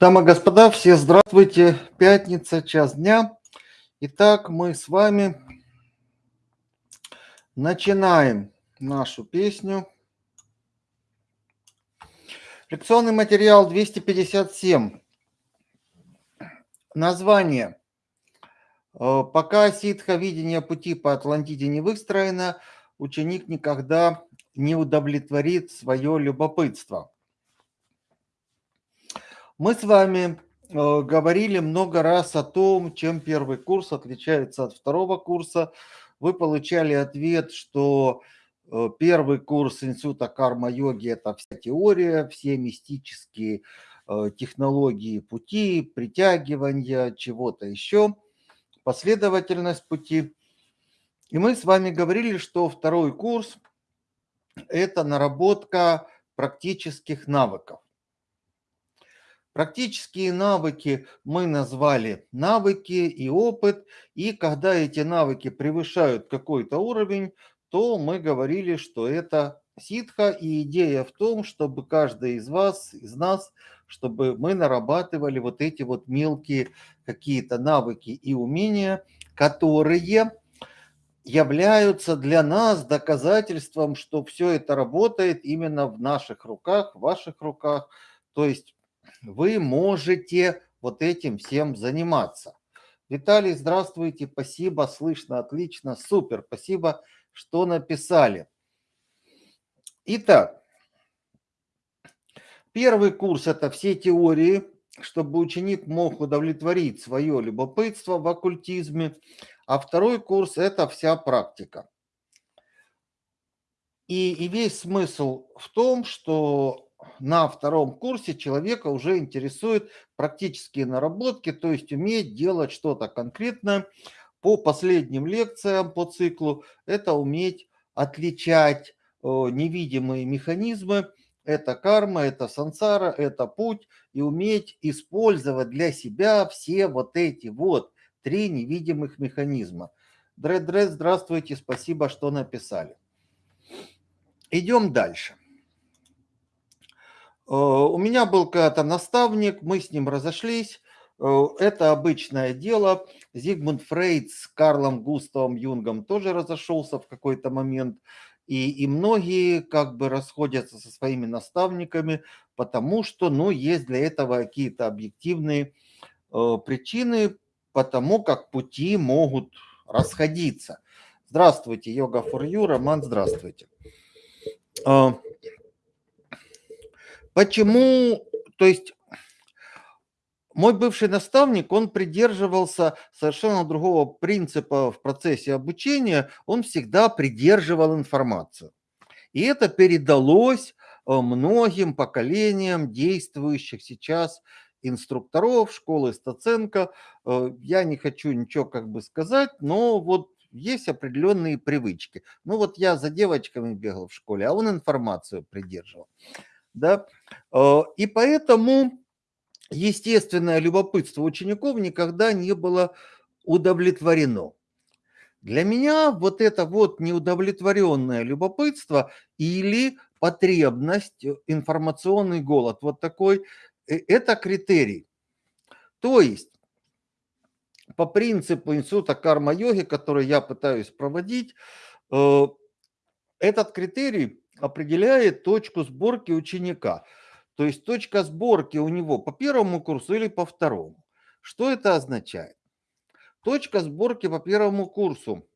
Дамы и господа, все здравствуйте. Пятница, час дня.Итак, мы с вами начинаем нашу песню. Лекционный материал 257. Название. Э, Пока ситха видения пути по Атлантиде не выстроено, ученик никогда не удовлетворит свое любопытство. Мы с вами э, говорили много раз о том, чем первый курс отличается от второго курса. Вы получали ответ, что э, первый курс института карма-йоги – это вся теория, все мистические э, технологии пути, притягивания, чего-то еще, последовательность пути. И мы с вами говорили, что второй курс – это наработка практических навыков. Практические навыки мы назвали навыки и опыт. И когда эти навыки превышают какой-то уровень, то мы говорили, что это ситха. И идея в том, чтобы каждый из вас, из нас, чтобы мы нарабатывали вот эти вот мелкие какие-то навыки и умения, которые являются для нас доказательством, что все это работает именно в наших руках, в ваших руках. То есть вы можете вот этим всем заниматься. Виталий, здравствуйте, спасибо, слышно отлично, супер, спасибо, что написали. Итак, первый курс – это все теории, чтобы ученик мог удовлетворить свое любопытство в оккультизме, а второй курс – это вся практика. И, и весь смысл в том, что на втором курсе человека уже интересуют практические наработки, то есть уметь делать что-то конкретное. По последним лекциям по циклу это уметь отличать невидимые механизмы, это карма, это сансара, это путь, и уметь использовать для себя все вот эти вот три невидимых механизма. Дред-дред, здравствуйте, спасибо, что написали. Идем дальше. Э, у меня был когда-то наставник, мы с ним разошлись. Э, это обычное дело. Зигмунд Фрейд с Карлом Густавом Юнгом тоже разошелся в какой-то момент. И, и многие как бы расходятся со своими наставниками, потому что ну, есть для этого какие-то объективные э, причины, потому как пути могут расходиться. Здравствуйте, Йога for You, Роман, здравствуйте. Э, Почему, то есть мой бывший наставник, он придерживался совершенно другого принципа в процессе обучения, он всегда придерживал информацию. И это передалось э, многим поколениям действующих сейчас инструкторов школы Стаценко. Э, я не хочу ничего как бы сказать, но вот есть определенные привычки. Ну вот я за девочками бегал в школе, а он информацию придерживал да, э, и поэтому естественное любопытство учеников никогда не было удовлетворено. Для меня вот это вот неудовлетворенное любопытство или потребность, э, информационный голод, вот такой, э, это критерий. То есть по принципу института карма-йоги, который я пытаюсь проводить, этот критерий определяет точку сборки ученика. То есть точка сборки у него по первому курсу или по второму. Что это означает? Точка сборки по первому курсу.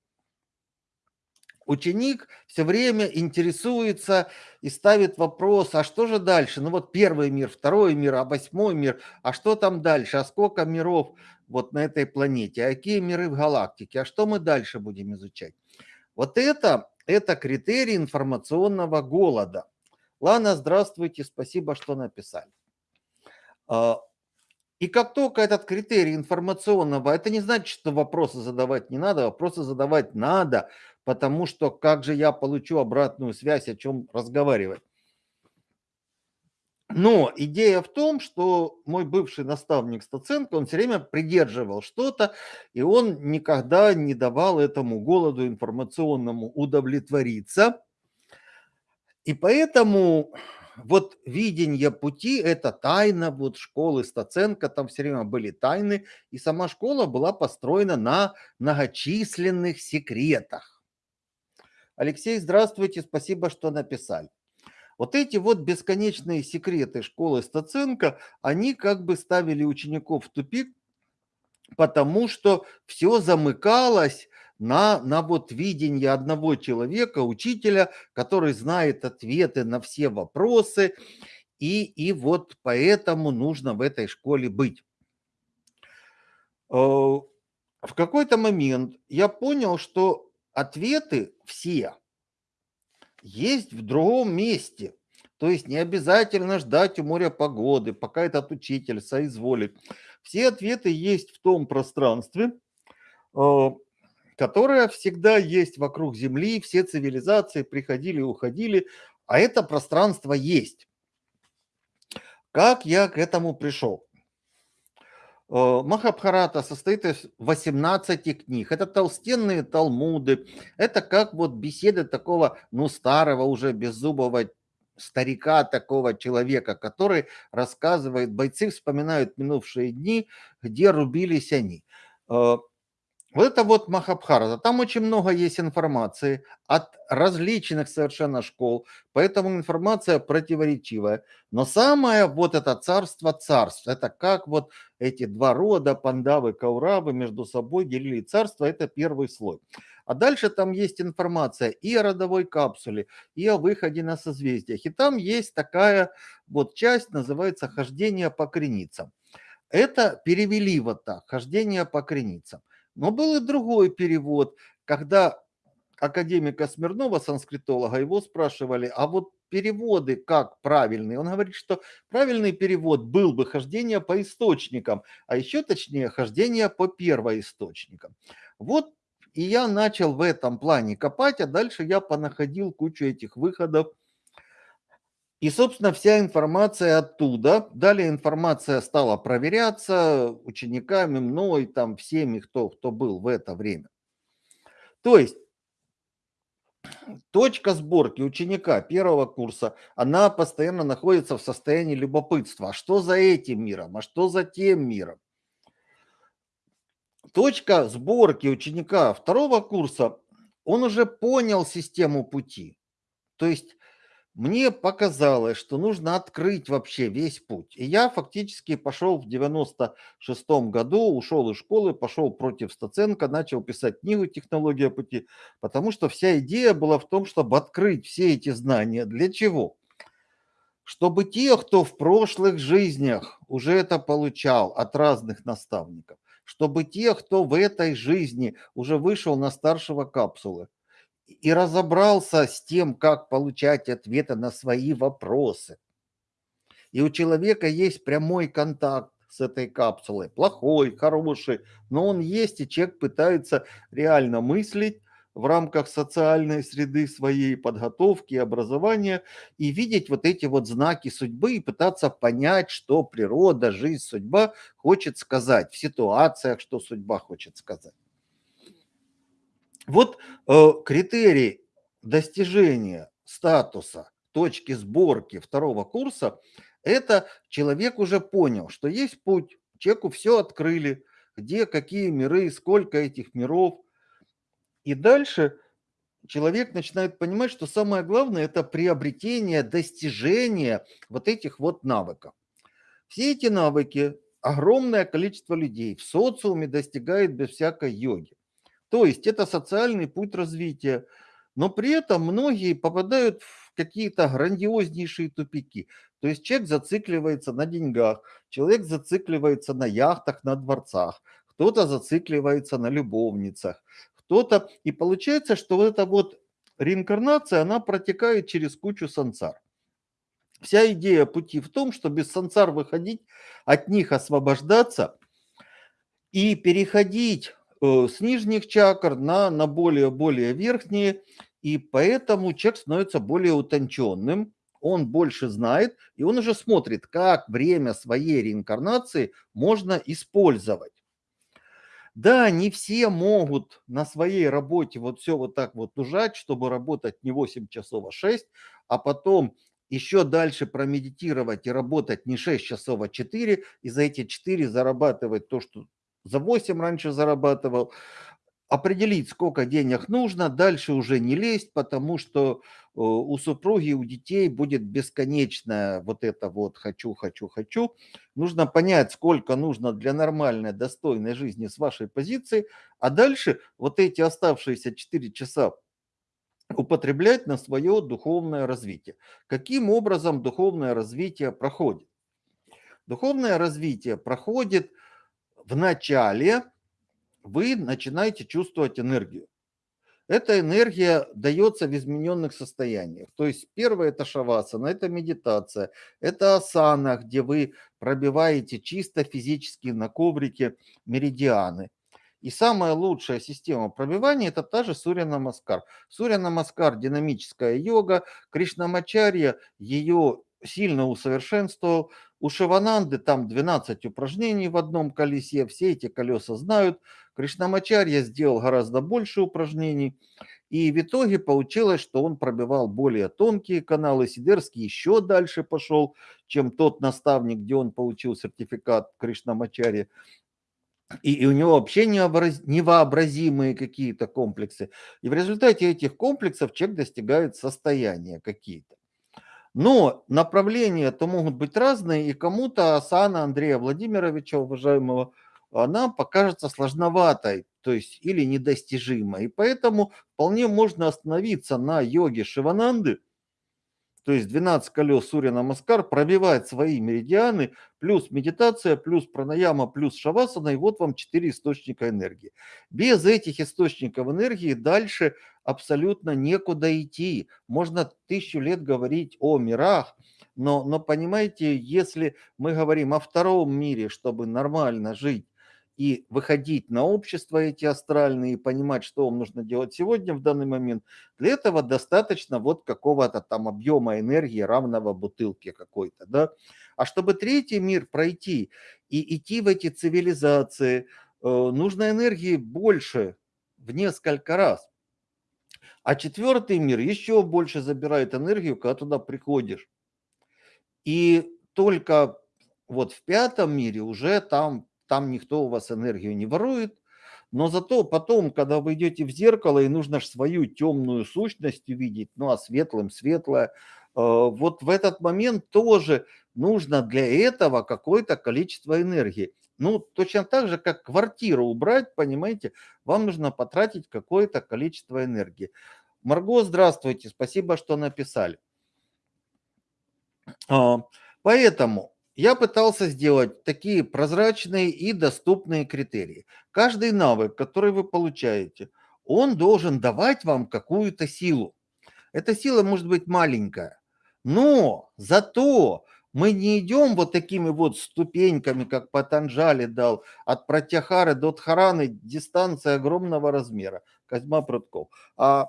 Ученик все время интересуется и ставит вопрос, а что же дальше? Ну вот первый мир, второй мир, а восьмой мир, а что там дальше? А сколько миров вот на этой планете? А какие миры в галактике? А что мы дальше будем изучать? Вот это это критерий информационного голода. Лана, здравствуйте, спасибо, что написали. А, и как только этот критерий информационного, это не значит, что вопросы задавать не надо, вопросы задавать надо, потому что как же я получу обратную связь, о чем разговаривать. Но идея в том, что мой бывший наставник Стаценко, он все время придерживал что-то, и он никогда не давал этому голоду информационному удовлетвориться. И поэтому вот видение пути- это тайна вот школы Стаценко, там все время были тайны, и сама школа была построена на многочисленных секретах. Алексей, здравствуйте, спасибо, что написали. Вот эти вот бесконечные секреты школы Стаценко, они как бы ставили учеников в тупик, потому что все замыкалось на, на вот видение одного человека, учителя, который знает ответы на все вопросы, и, и вот поэтому нужно в этой школе быть. Э, в какой-то момент я понял, что ответы все есть в другом месте. То есть не обязательно ждать у моря погоды, пока этот учитель соизволит. Все ответы есть в том пространстве, э, которое всегда есть вокруг Земли, все цивилизации приходили и уходили, а это пространство есть. Как я к этому пришел? Э, Махабхарата состоит из 18 книг. Это толстенные талмуды. Это как вот беседы такого, ну, старого уже беззубого старика, такого человека, который рассказывает, бойцы вспоминают минувшие дни, где рубились они. Э, вот это вот Махабхарата. Там очень много есть информации от различных совершенно школ, поэтому информация противоречивая. Но самое вот это царство царств, это как вот эти два рода, пандавы, кауравы между собой делили царство, это первый слой. А дальше там есть информация и о родовой капсуле, и о выходе на созвездиях. И там есть такая вот часть, называется «Хождение по креницам». Это перевели вот так, «Хождение по креницам». Но был и другой перевод, когда академика Смирнова, санскритолога, его спрашивали, а вот переводы как правильные? Он говорит, что правильный перевод был бы хождение по источникам, а еще точнее хождение по первоисточникам. Вот и я начал в этом плане копать, а дальше я понаходил кучу этих выходов. И, собственно, вся информация оттуда. Далее информация стала проверяться учениками, мной, там, всеми, кто, кто был в это время. То есть точка сборки ученика первого курса, она постоянно находится в состоянии любопытства. А что за этим миром? А что за тем миром? Точка сборки ученика второго курса, он уже понял систему пути. То есть мне показалось, что нужно открыть вообще весь путь. И я фактически пошел в 96 году, ушел из школы, пошел против Стаценко, начал писать книгу «Технология пути», потому что вся идея была в том, чтобы открыть все эти знания. Для чего? Чтобы те, кто в прошлых жизнях уже это получал от разных наставников, чтобы те, кто в этой жизни уже вышел на старшего капсулы, и разобрался с тем, как получать ответы на свои вопросы. И у человека есть прямой контакт с этой капсулой. Плохой, хороший, но он есть, и человек пытается реально мыслить в рамках социальной среды своей подготовки, образования и видеть вот эти вот знаки судьбы и пытаться понять, что природа, жизнь, судьба хочет сказать в ситуациях, что судьба хочет сказать. Вот э, критерий достижения статуса точки сборки второго курса – это человек уже понял, что есть путь, человеку все открыли, где какие миры, сколько этих миров. И дальше человек начинает понимать, что самое главное – это приобретение, достижение вот этих вот навыков. Все эти навыки огромное количество людей в социуме достигает без всякой йоги. То есть это социальный путь развития. Но при этом многие попадают в какие-то грандиознейшие тупики. То есть человек зацикливается на деньгах, человек зацикливается на яхтах, на дворцах, кто-то зацикливается на любовницах, кто-то... И получается, что вот эта вот реинкарнация, она протекает через кучу сансар. Вся идея пути в том, что без сансар выходить, от них освобождаться и переходить с нижних чакр на, на более-более верхние, и поэтому человек становится более утонченным, он больше знает, и он уже смотрит, как время своей реинкарнации можно использовать. Да, не все могут на своей работе вот все вот так вот ужать, чтобы работать не 8 часов, а 6, а потом еще дальше промедитировать и работать не 6 часов, а 4, и за эти 4 зарабатывать то, что за 8 раньше зарабатывал, определить, сколько денег нужно, дальше уже не лезть, потому что э, у супруги, у детей будет бесконечное вот это вот «хочу, хочу, хочу». Нужно понять, сколько нужно для нормальной, достойной жизни с вашей позиции, а дальше вот эти оставшиеся 4 часа употреблять на свое духовное развитие. Каким образом духовное развитие проходит? Духовное развитие проходит в начале, вы начинаете чувствовать энергию. Эта энергия дается в измененных состояниях. То есть первое это шавасана, это медитация, это асана, где вы пробиваете чисто физически на коврике меридианы. И самая лучшая система пробивания это та же Сурья Намаскар. Сурья Намаскар динамическая йога, Кришнамачарья ее сильно усовершенствовал. У Шивананды там 12 упражнений в одном колесе, все эти колеса знают. Кришнамачарья сделал гораздо больше упражнений. И в итоге получилось, что он пробивал более тонкие каналы. Сидерский еще дальше пошел, чем тот наставник, где он получил сертификат Кришнамачарья и, и у него вообще необраз, невообразимые какие-то комплексы. И в результате этих комплексов человек достигает состояния какие-то. Но направления-то могут быть разные, и кому-то асана Андрея Владимировича, уважаемого, она покажется сложноватой, то есть или недостижимой. И поэтому вполне можно остановиться на йоге Шивананды – то есть 12 колес Сурья Намаскар пробивает свои меридианы, плюс медитация, плюс пранаяма, плюс шавасана, и вот вам 4 источника энергии. Без этих источников энергии дальше абсолютно некуда идти. Можно тысячу лет говорить о мирах, но, но понимаете, если мы говорим о втором мире, чтобы нормально жить, и выходить на общество эти астральные, и понимать, что вам нужно делать сегодня в данный момент, для этого достаточно вот какого-то там объема энергии, равного бутылке какой-то, да. А чтобы третий мир пройти и идти в эти цивилизации, э, нужно энергии больше в несколько раз. А четвертый мир еще больше забирает энергию, когда туда приходишь. И только вот в пятом мире уже там там никто у вас энергию не ворует, но зато потом, когда вы идете в зеркало, и нужно же свою темную сущность увидеть, ну а светлым светлое, э, вот в этот момент тоже нужно для этого какое-то количество энергии. Ну, точно так же, как квартиру убрать, понимаете, вам нужно потратить какое-то количество энергии. Марго, здравствуйте, спасибо, что написали. А, поэтому я пытался сделать такие прозрачные и доступные критерии. Каждый навык, который вы получаете, он должен давать вам какую-то силу. Эта сила может быть маленькая, но зато мы не идем вот такими вот ступеньками, как Патанджали дал, от Пратяхары до Дхараны, дистанция огромного размера, Козьма Прутков, а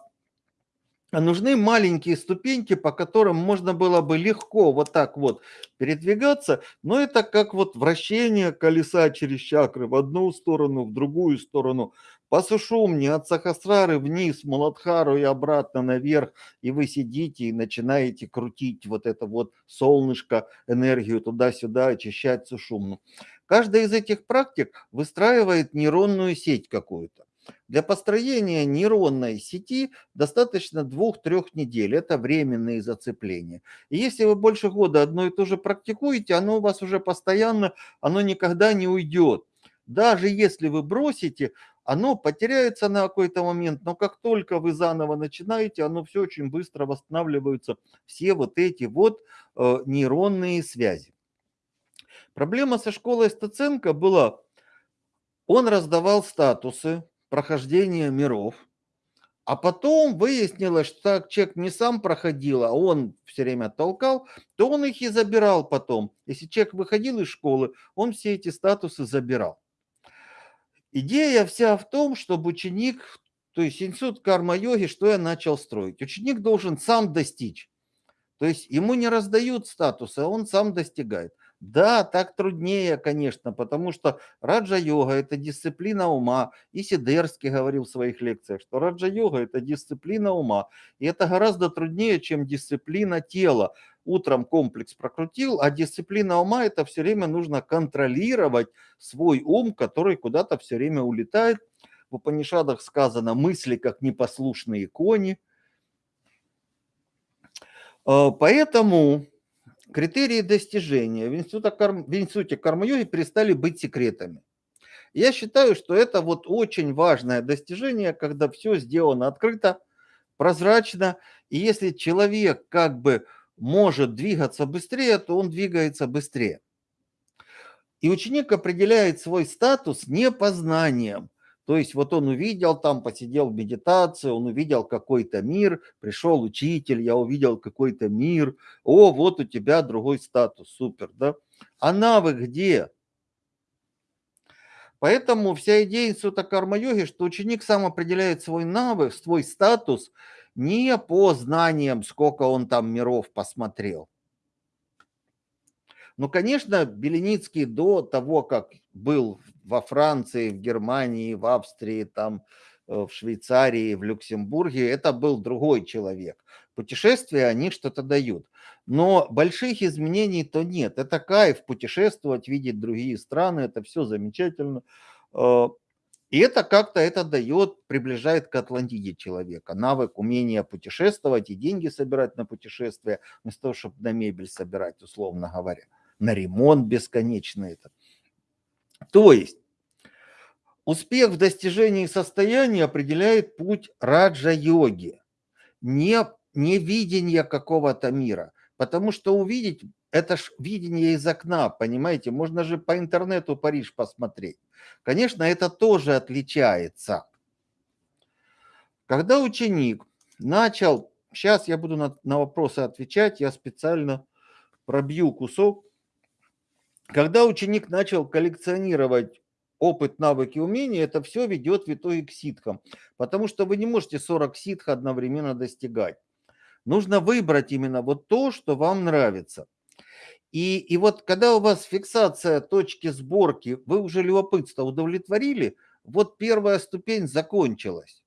нужны маленькие ступеньки, по которым можно было бы легко вот так вот передвигаться, но это как вот вращение колеса через чакры в одну сторону, в другую сторону. По сушумне от Сахасрары вниз, Муладхару и обратно наверх, и вы сидите и начинаете крутить вот это вот солнышко, энергию туда-сюда, очищать сушумну. Каждая из этих практик выстраивает нейронную сеть какую-то. Для построения нейронной сети достаточно двух-трех недель. Это временные зацепления. И если вы больше года одно и то же практикуете, оно у вас уже постоянно, оно никогда не уйдет. Даже если вы бросите, оно потеряется на какой-то момент, но как только вы заново начинаете, оно все очень быстро восстанавливаются, все вот эти вот э, нейронные связи. Проблема со школой Стаценко была, он раздавал статусы, прохождения миров. А потом выяснилось, что так человек не сам проходил, а он все время толкал, то он их и забирал потом. Если человек выходил из школы, он все эти статусы забирал. Идея вся в том, чтобы ученик, то есть институт карма-йоги, что я начал строить. Ученик должен сам достичь. То есть ему не раздают статусы, а он сам достигает. Да, так труднее, конечно, потому что раджа-йога– это дисциплина ума. И Сидерский говорил в своих лекциях, что раджа-йога– это дисциплина ума. И это гораздо труднее, чем дисциплина тела. утром комплекс прокрутил, а дисциплина ума – это все время нужно контролировать свой ум, который куда-то все время улетает. В Упанишадах сказано «мысли, как непослушные кони». Э, поэтому критерии достижения в в институте карма-йоги перестали быть секретами. Я считаю, что это вот очень важное достижение, когда все сделано открыто, прозрачно, и если человек как бы может двигаться быстрее, то он двигается быстрее. И ученик определяет свой статус не познанием, то есть вот он увидел там, посидел в медитации, он увидел какой-то мир, пришел учитель, я увидел какой-то мир, о, вот у тебя другой статус, супер, да? А навык где? Поэтому вся идея института карма-йоги, что ученик сам определяет свой навык, свой статус не по знаниям, сколько он там миров посмотрел, ну, конечно, Беленицкий до того, как был во Франции, в Германии, в Австрии, там, э, в Швейцарии, в Люксембурге, это был другой человек. Путешествия, они что-то дают. Но больших изменений то нет. Это кайф путешествовать, видеть другие страны, это все замечательно. Э, и это как-то это дает, приближает к Атлантиде человека. Навык, умение путешествовать и деньги собирать на путешествия, вместо того, чтобы на мебель собирать, условно говоря на ремонт бесконечный. Это. То есть успех в достижении состояния определяет путь раджа-йоги, не, не видение какого-то мира. Потому что увидеть, это ж видение из окна, понимаете, можно же по интернету Париж посмотреть. Конечно, это тоже отличается. Когда ученик начал, сейчас я буду на, на вопросы отвечать, я специально пробью кусок когда ученик начал коллекционировать опыт, навыки, умения, это все ведет в итоге к ситхам. Потому что вы не можете 40 ситх одновременно достигать. Нужно выбрать именно вот то, что вам нравится. И, и вот когда у вас фиксация точки сборки, вы уже любопытство удовлетворили, вот первая ступень закончилась.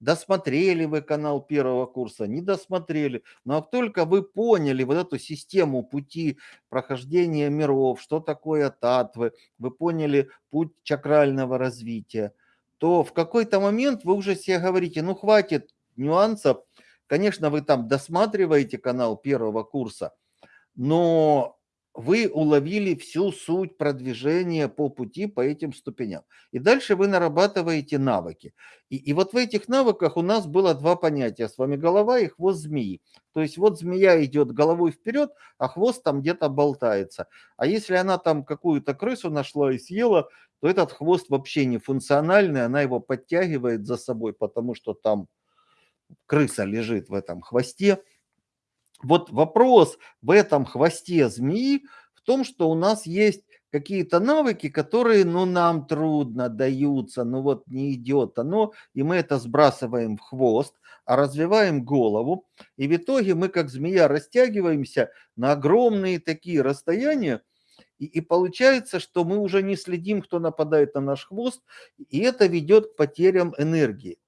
Досмотрели вы канал первого курса, не досмотрели. Но как только вы поняли вот эту систему пути прохождения миров, что такое татвы, вы поняли путь чакрального развития, то в какой-то момент вы уже себе говорите, ну хватит нюансов. Конечно, вы там досматриваете канал первого курса, но вы уловили всю суть продвижения по пути по этим ступеням. И дальше вы нарабатываете навыки. И, и вот в этих навыках у нас было два понятия с вами голова и хвост змеи. То есть вот змея идет головой вперед, а хвост там где-то болтается. А если она там какую-то крысу нашла и съела, то этот хвост вообще не функциональный, она его подтягивает за собой, потому что там крыса лежит в этом хвосте. Вот вопрос в этом хвосте змеи в том, что у нас есть какие-то навыки, которые, ну, нам трудно даются, ну, вот не идет оно, и мы это сбрасываем в хвост, а развиваем голову, и в итоге мы, как змея, растягиваемся на огромные такие расстояния, и, и получается, что мы уже не следим, кто нападает на наш хвост, и это ведет к потерям энергии.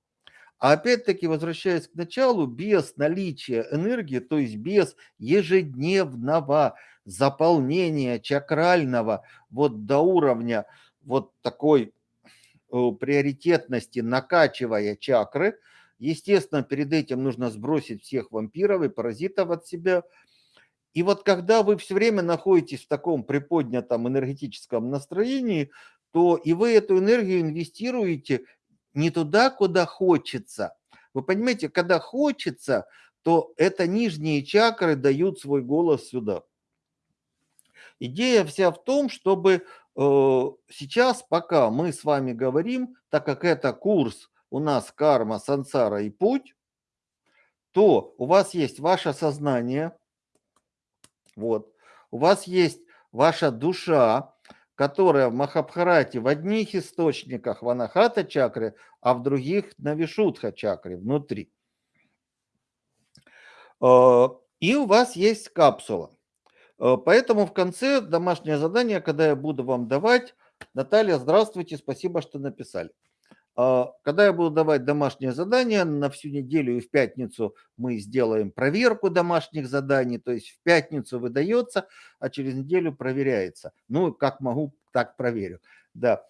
А опять-таки, возвращаясь к началу, без наличия энергии, то есть без ежедневного заполнения чакрального вот до уровня вот такой э, приоритетности, накачивая чакры, естественно, перед этим нужно сбросить всех вампиров и паразитов от себя. И вот когда вы все время находитесь в таком приподнятом энергетическом настроении, то и вы эту энергию инвестируете не туда, куда хочется. Вы понимаете, когда хочется, то это нижние чакры дают свой голос сюда. Идея вся в том, чтобы э, сейчас, пока мы с вами говорим, так как это курс у нас карма, сансара и путь, то у вас есть ваше сознание, вот, у вас есть ваша душа, которая в Махабхарате в одних источниках в Анахата а в других на Вишудха внутри. Э, и у вас есть капсула. Э, поэтому в конце домашнее задание, когда я буду вам давать, Наталья, здравствуйте, спасибо, что написали. А, когда я буду давать домашнее задание на всю неделю и в пятницу мы сделаем проверку домашних заданий, то есть в пятницу выдается, а через неделю проверяется. Ну, как могу, так проверю. Да.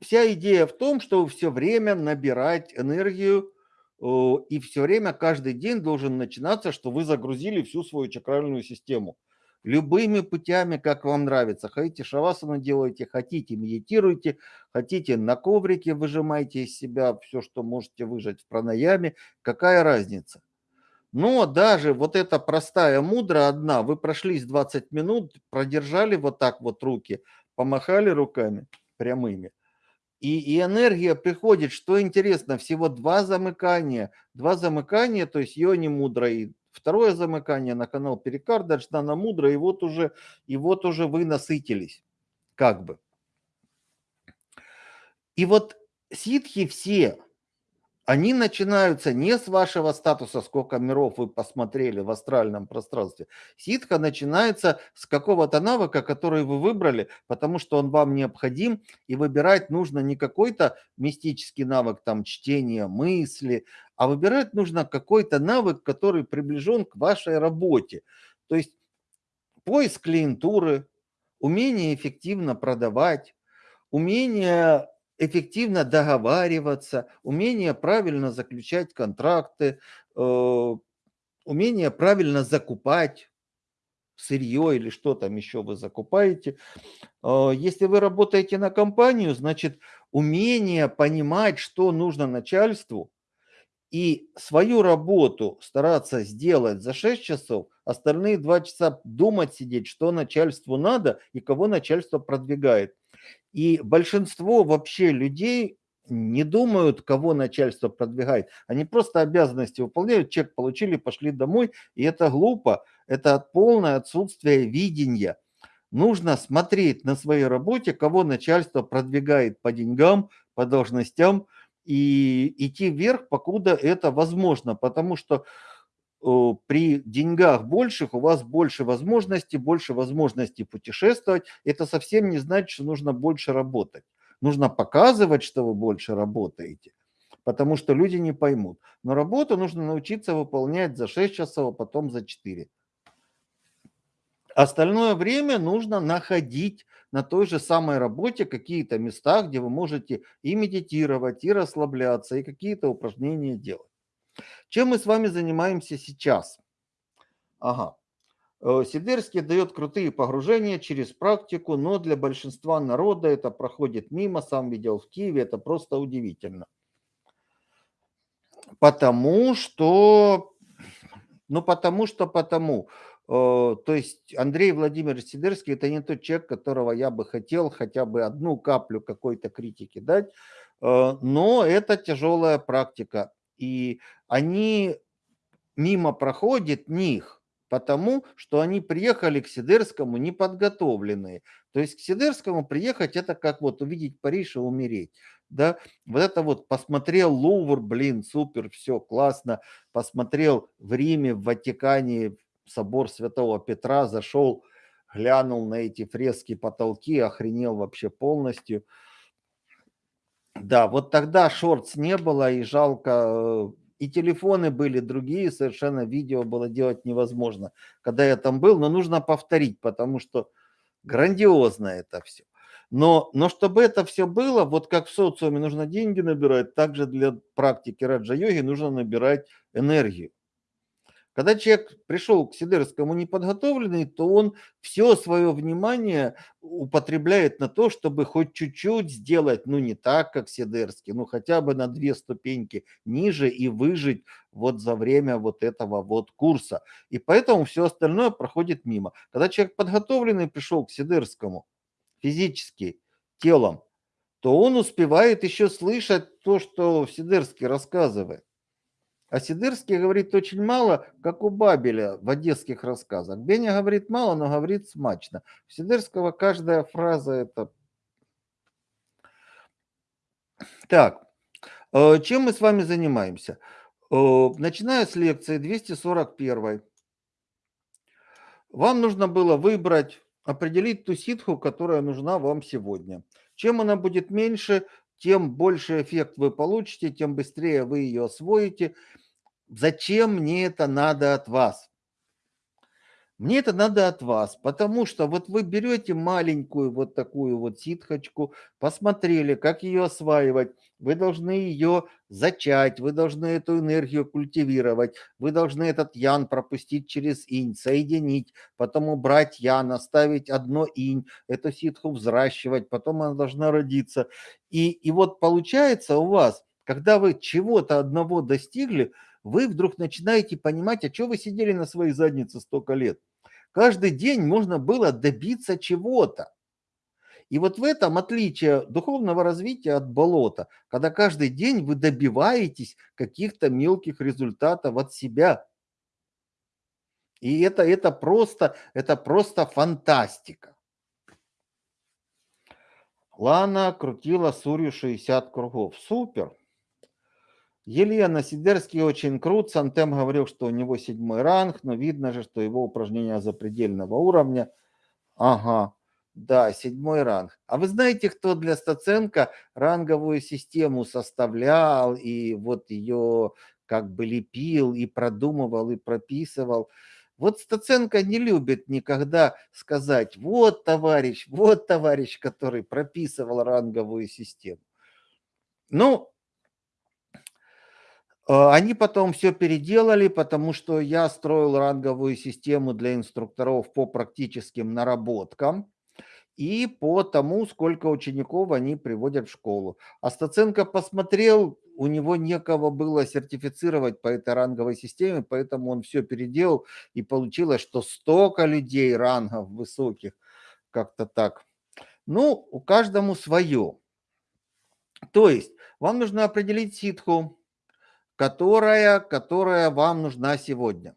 Вся идея в том, что все время набирать энергию и все время, каждый день должен начинаться, что вы загрузили всю свою чакральную систему любыми путями, как вам нравится. Хотите шавасану делайте, хотите медитируйте, хотите на коврике выжимайте из себя все, что можете выжать в пранаяме. Какая разница? Но даже вот эта простая мудра одна, вы прошлись 20 минут, продержали вот так вот руки, помахали руками прямыми, и, и энергия приходит, что интересно, всего два замыкания, два замыкания, то есть йони мудра и Второе замыкание на канал Перикарда, Джнана Мудра, и вот уже, и вот уже вы насытились, как бы. И вот ситхи все, они начинаются не с вашего статуса, сколько миров вы посмотрели в астральном пространстве. Ситха начинается с какого-то навыка, который вы выбрали, потому что он вам необходим, и выбирать нужно не какой-то мистический навык, там, чтение мысли, а выбирать нужно какой-то навык, который приближен к вашей работе. То есть поиск клиентуры, умение эффективно продавать, умение эффективно договариваться, умение правильно заключать контракты, э, умение правильно закупать сырье или что там еще вы закупаете. Э, если вы работаете на компанию, значит умение понимать, что нужно начальству, и свою работу стараться сделать за 6 часов, остальные 2 часа думать сидеть, что начальству надо и кого начальство продвигает. И большинство вообще людей не думают, кого начальство продвигает. Они просто обязанности выполняют, чек получили, пошли домой. И это глупо. Это полное отсутствие видения. Нужно смотреть на своей работе, кого начальство продвигает по деньгам, по должностям, и идти вверх, покуда это возможно. Потому что при деньгах больших у вас больше возможностей, больше возможностей путешествовать. Это совсем не значит, что нужно больше работать. Нужно показывать, что вы больше работаете, потому что люди не поймут. Но работу нужно научиться выполнять за 6 часов, а потом за 4. Остальное время нужно находить на той же самой работе какие-то места, где вы можете и медитировать, и расслабляться, и какие-то упражнения делать. Чем мы с вами занимаемся сейчас? Ага. Э, Сидерский дает крутые погружения через практику, но для большинства народа это проходит мимо. Сам видел в Киеве, это просто удивительно. Потому что, ну потому что потому. Э, то есть Андрей Владимирович Сидерский это не тот человек, которого я бы хотел хотя бы одну каплю какой-то критики дать, э, но это тяжелая практика. И они мимо проходят них, потому что они приехали к Сидерскому неподготовленные. То есть к Сидерскому приехать это как вот увидеть Париж и умереть. Да? Вот это вот посмотрел Лувр, блин, супер, все классно. Посмотрел в Риме, в Ватикане собор Святого Петра, зашел, глянул на эти фрески потолки, охренел вообще полностью. Да, вот тогда шортс не было, и жалко, э, и телефоны были другие, совершенно видео было делать невозможно, когда я там был, но нужно повторить, потому что грандиозно это все. Но, но чтобы это все было, вот как в социуме нужно деньги набирать, также для практики раджа-йоги нужно набирать энергию. Когда человек пришел к Сидерскому неподготовленный, то он все свое внимание употребляет на то, чтобы хоть чуть-чуть сделать, ну не так, как Сидерский, ну хотя бы на две ступеньки ниже и выжить вот за время вот этого вот курса. И поэтому все остальное проходит мимо. Когда человек подготовленный пришел к Сидерскому физически, телом, то он успевает еще слышать то, что Сидерский рассказывает. А Сидырский говорит очень мало, как у Бабеля в одесских рассказах. Беня говорит мало, но говорит смачно. У Сидырского каждая фраза это... Так, э, чем мы с вами занимаемся? Э, начиная с лекции 241. Вам нужно было выбрать, определить ту ситху, которая нужна вам сегодня. Чем она будет меньше, тем больше эффект вы получите, тем быстрее вы ее освоите. Зачем мне это надо от вас? Мне это надо от вас, потому что вот вы берете маленькую вот такую вот ситхочку, посмотрели, как ее осваивать, вы должны ее зачать, вы должны эту энергию культивировать, вы должны этот ян пропустить через инь, соединить, потом убрать ян, оставить одно инь, эту ситху взращивать, потом она должна родиться. И, и вот получается у вас, когда вы чего-то одного достигли, вы вдруг начинаете понимать, а что вы сидели на своей заднице столько лет? Каждый день можно было добиться чего-то. И вот в этом отличие духовного развития от болота, когда каждый день вы добиваетесь каких-то мелких результатов от себя. И это, это, просто, это просто фантастика. Лана крутила Сурью 60 кругов. Супер. Елена Сидерский очень крут. Сантем говорил, что у него седьмой ранг, но видно же, что его упражнения запредельного уровня. Ага, да, седьмой ранг. А вы знаете, кто для Стаценко ранговую систему составлял и вот ее как бы лепил и продумывал и прописывал? Вот Стаценко не любит никогда сказать, вот товарищ, вот товарищ, который прописывал ранговую систему. Ну, они потом все переделали, потому что я строил ранговую систему для инструкторов по практическим наработкам и по тому, сколько учеников они приводят в школу. А посмотрел, у него некого было сертифицировать по этой ранговой системе, поэтому он все переделал, и получилось, что столько людей рангов высоких, как-то так. Ну, у каждому свое. То есть вам нужно определить ситху, которая, которая вам нужна сегодня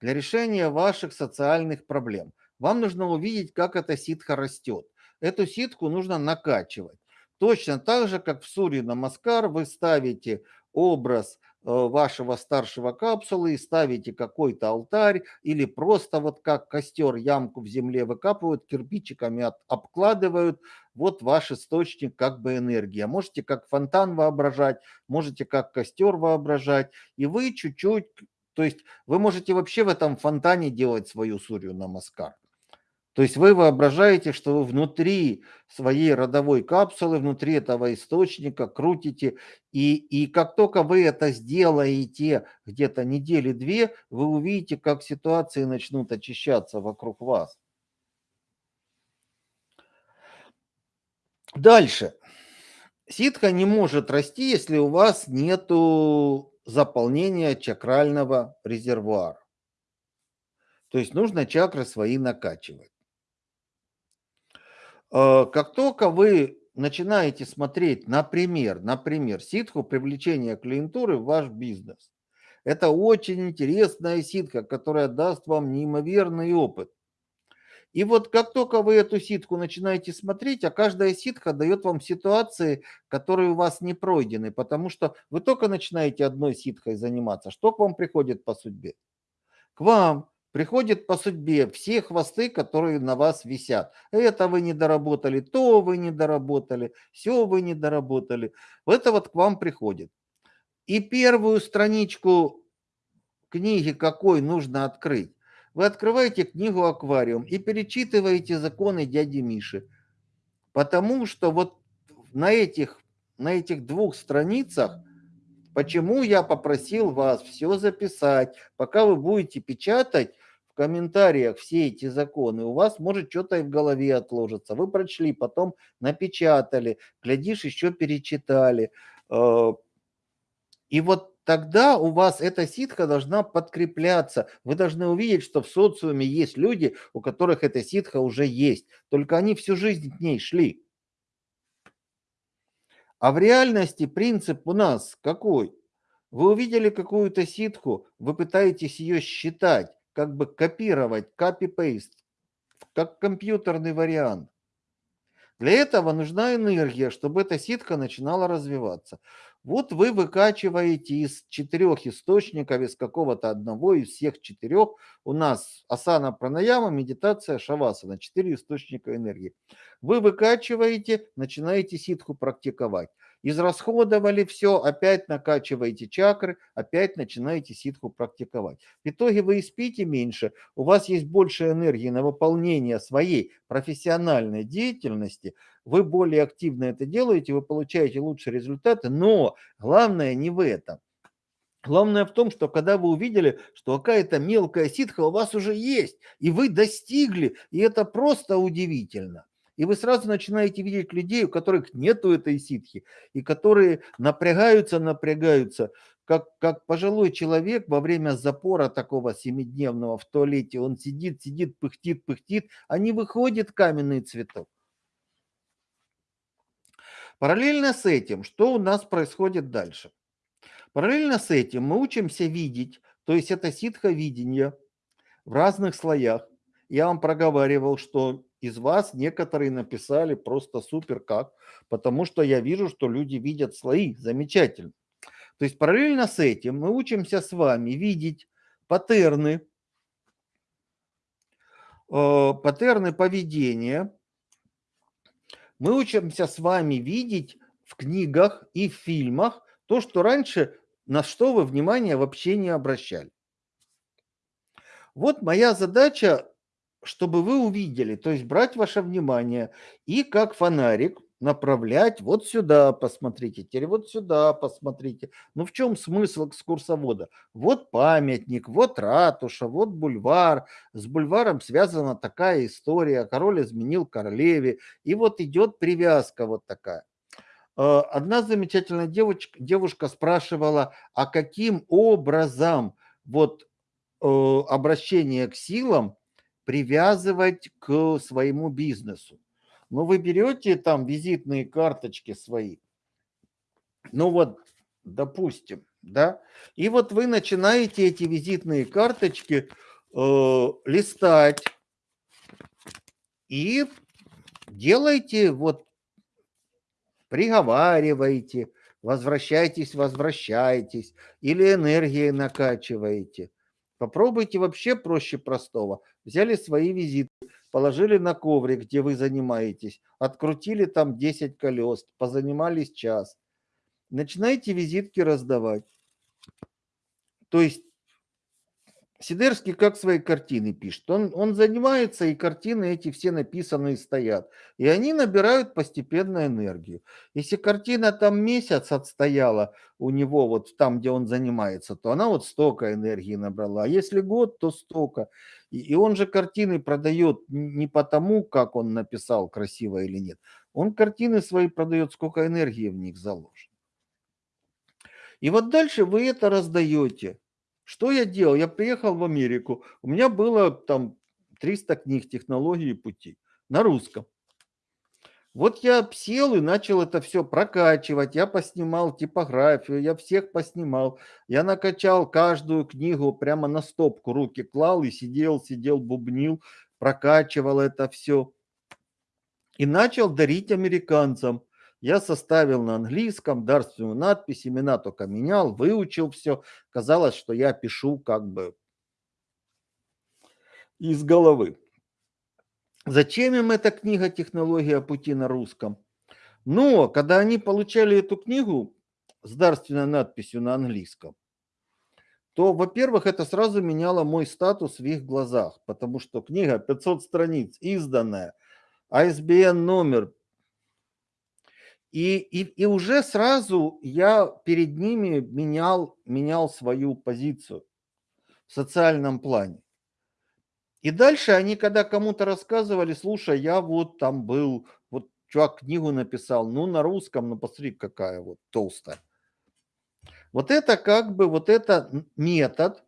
для решения ваших социальных проблем. Вам нужно увидеть, как эта ситха растет. Эту ситку нужно накачивать. Точно так же, как в Суре Намаскар вы ставите образ вашего старшего капсулы и ставите какой-то алтарь или просто вот как костер ямку в земле выкапывают, кирпичиками от, обкладывают, вот ваш источник как бы энергия. Можете как фонтан воображать, можете как костер воображать, и вы чуть-чуть, то есть вы можете вообще в этом фонтане делать свою сурью на маскар. То есть вы воображаете, что вы внутри своей родовой капсулы, внутри этого источника крутите, и, и как только вы это сделаете где-то недели-две, вы увидите, как ситуации начнут очищаться вокруг вас. Дальше. Ситха не может расти, если у вас нет заполнения чакрального резервуара. То есть нужно чакры свои накачивать. Э, как только вы начинаете смотреть, например, например, ситху привлечения клиентуры в ваш бизнес, это очень интересная ситха, которая даст вам неимоверный опыт. И вот как только вы эту ситку начинаете смотреть, а каждая ситха дает вам ситуации, которые у вас не пройдены, потому что вы только начинаете одной ситхой заниматься. Что к вам приходит по судьбе? К вам приходит по судьбе все хвосты, которые на вас висят. Это вы не доработали, то вы не доработали, все вы не доработали. Это вот к вам приходит. И первую страничку книги какой нужно открыть? Вы открываете книгу «Аквариум» и перечитываете законы дяди Миши. Потому что вот на этих, на этих двух страницах Почему я попросил вас все записать? Пока вы будете печатать, в комментариях все эти законы, у вас может что-то и в голове отложиться. Вы прочли, потом напечатали, глядишь, еще перечитали. Э, и вот тогда у вас эта ситха должна подкрепляться. Вы должны увидеть, что в социуме есть люди, у которых эта ситха уже есть. Только они всю жизнь к ней шли. А в реальности принцип у нас какой? Вы увидели какую-то ситху, вы пытаетесь ее считать как бы копировать, copy-paste, как компьютерный вариант. Для этого нужна энергия, чтобы эта ситка начинала развиваться. Вот вы выкачиваете из четырех источников, из какого-то одного, из всех четырех. У нас асана, пранаяма, медитация, шавасана. Четыре источника энергии. Вы выкачиваете, начинаете ситху практиковать. Израсходовали все, опять накачиваете чакры, опять начинаете ситху практиковать. В итоге вы и спите меньше, у вас есть больше энергии на выполнение своей профессиональной деятельности, вы более активно это делаете, вы получаете лучшие результаты, но главное не в этом. Главное в том, что когда вы увидели, что какая-то мелкая ситха у вас уже есть, и вы достигли, и это просто удивительно. И вы сразу начинаете видеть людей, у которых нету этой ситхи, и которые напрягаются, напрягаются, как, как пожилой человек во время запора такого семидневного в туалете, он сидит, сидит, пыхтит, пыхтит, а не выходит каменный цветок. Параллельно с этим, что у нас происходит дальше? Параллельно с этим мы учимся видеть, то есть это ситха видение в разных слоях. Я вам проговаривал, что из вас некоторые написали просто супер как, потому что я вижу, что люди видят слои, замечательно. То есть параллельно с этим мы учимся с вами видеть паттерны, э, паттерны поведения. Мы учимся с вами видеть в книгах и в фильмах то, что раньше на что вы внимание вообще не обращали. Вот моя задача чтобы вы увидели, то есть брать ваше внимание и как фонарик направлять вот сюда, посмотрите, теперь вот сюда посмотрите. Ну в чем смысл экскурсовода? Вот памятник, вот ратуша, вот бульвар. С бульваром связана такая история. Король изменил королеве. И вот идет привязка вот такая. Э, одна замечательная девочка, девушка спрашивала, а каким образом вот э, обращение к силам привязывать к своему бизнесу. Ну, вы берете там визитные карточки свои, ну вот, допустим, да, и вот вы начинаете эти визитные карточки э, листать и делаете вот, приговариваете, возвращайтесь, возвращайтесь, или энергией накачиваете. Попробуйте вообще проще простого. Взяли свои визиты, положили на коврик, где вы занимаетесь, открутили там 10 колес, позанимались час. Начинаете визитки раздавать. То есть Сидерский как свои картины пишет. Он, он занимается, и картины эти все написанные стоят. И они набирают постепенно энергию. Если картина там месяц отстояла у него, вот там, где он занимается, то она вот столько энергии набрала. А если год, то столько. И, и он же картины продает не потому, как он написал, красиво или нет. Он картины свои продает, сколько энергии в них заложено. И вот дальше вы это раздаете. Что я делал? Я приехал в Америку, у меня было там 300 книг технологии пути на русском. Вот я сел и начал это все прокачивать, я поснимал типографию, я всех поснимал, я накачал каждую книгу прямо на стопку, руки клал и сидел, сидел, бубнил, прокачивал это все. И начал дарить американцам. Я составил на английском дарственную надпись, имена только менял, выучил все. Казалось, что я пишу как бы из головы. Зачем им эта книга «Технология пути» на русском? Но когда они получали эту книгу с дарственной надписью на английском, то, во-первых, это сразу меняло мой статус в их глазах, потому что книга 500 страниц, изданная, ISBN номер и, и, и уже сразу я перед ними менял, менял свою позицию в социальном плане. И дальше они, когда кому-то рассказывали, слушай, я вот там был, вот чувак книгу написал, ну на русском, ну посмотри, какая вот толстая. Вот это как бы, вот это метод.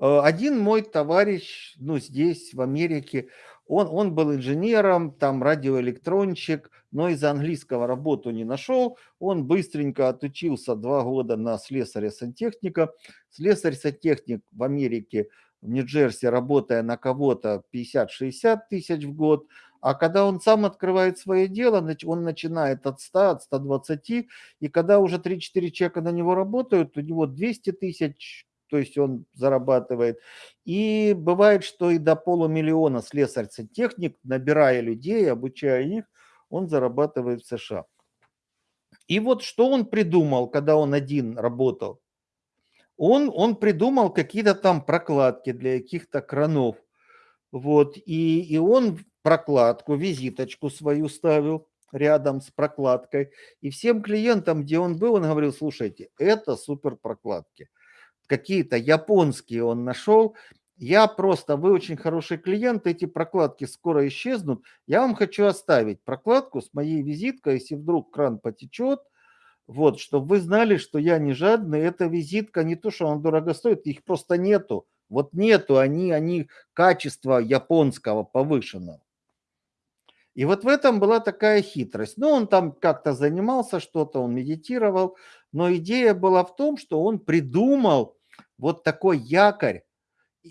Э, один мой товарищ, ну здесь, в Америке, он, он был инженером, там радиоэлектронщик, но из-за английского работу не нашел. Он быстренько отучился два года на слесаря-сантехника. Слесарь-сантехник в Америке, в Нью-Джерси, работая на кого-то 50-60 тысяч в год, А когда он сам открывает свое дело, он начинает от 100, от 120, и когда уже 3-4 человека на него работают, у него 200 тысяч, то есть он зарабатывает. И бывает, что и до полумиллиона слесарь-сантехник, набирая людей, обучая их, он зарабатывает в США. И вот что он придумал, когда он один работал? Он, он придумал какие-то там прокладки для каких-то кранов. Вот, и, и он прокладку, визиточку свою ставил рядом с прокладкой. И всем клиентам, где он был, он говорил, слушайте, это супер прокладки. Какие-то японские он нашел. Я просто, вы очень хороший клиент, эти прокладки скоро исчезнут. Я вам хочу оставить прокладку с моей визиткой, если вдруг кран потечет, вот, чтобы вы знали, что я не жадный. Эта визитка не то, что она дорого стоит, их просто нету. Вот нету, они, они качество японского повышенного. И вот в этом была такая хитрость. Ну, он там как-то занимался, что-то он медитировал, но идея была в том, что он придумал вот такой якорь,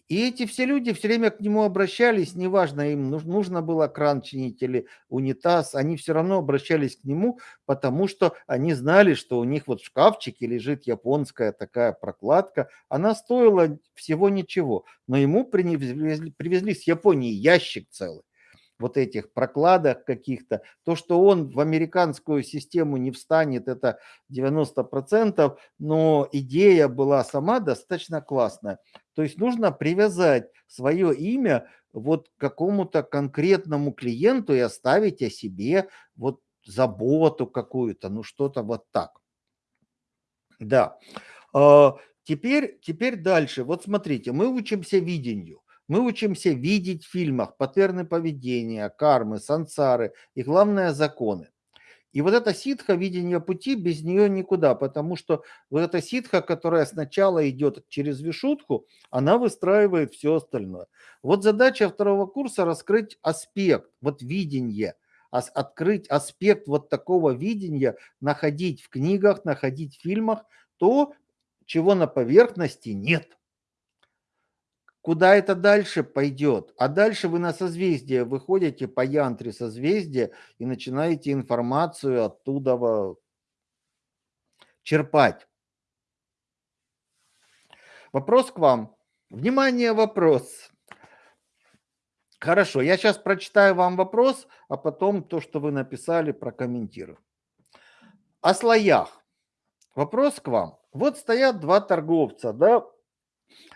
и эти все люди все время к нему обращались, неважно, им нужно было кран чинить или унитаз, они все равно обращались к нему, потому что они знали, что у них вот в шкафчике лежит японская такая прокладка, она стоила всего ничего, но ему привезли, привезли с Японии ящик целый вот этих прокладок каких-то. То, что он в американскую систему не встанет, это 90%, но идея была сама достаточно классная. То есть нужно привязать свое имя вот к какому-то конкретному клиенту и оставить о себе вот заботу какую-то, ну что-то вот так. Да. А, теперь, теперь дальше. Вот смотрите, мы учимся видению. Мы учимся видеть в фильмах паттерны поведения, кармы, сансары и, главное, законы. И вот эта ситха, видение пути, без нее никуда, потому что вот эта ситха, которая сначала идет через вишутку, она выстраивает все остальное. Вот задача второго курса раскрыть аспект, вот видение, открыть аспект вот такого видения, находить в книгах, находить в фильмах то, чего на поверхности нет. Куда это дальше пойдет? А дальше вы на созвездие выходите по янтре созвездия и начинаете информацию оттуда черпать. Вопрос к вам. Внимание, вопрос. Хорошо, я сейчас прочитаю вам вопрос, а потом то, что вы написали, прокомментирую. О слоях. Вопрос к вам. Вот стоят два торговца, да,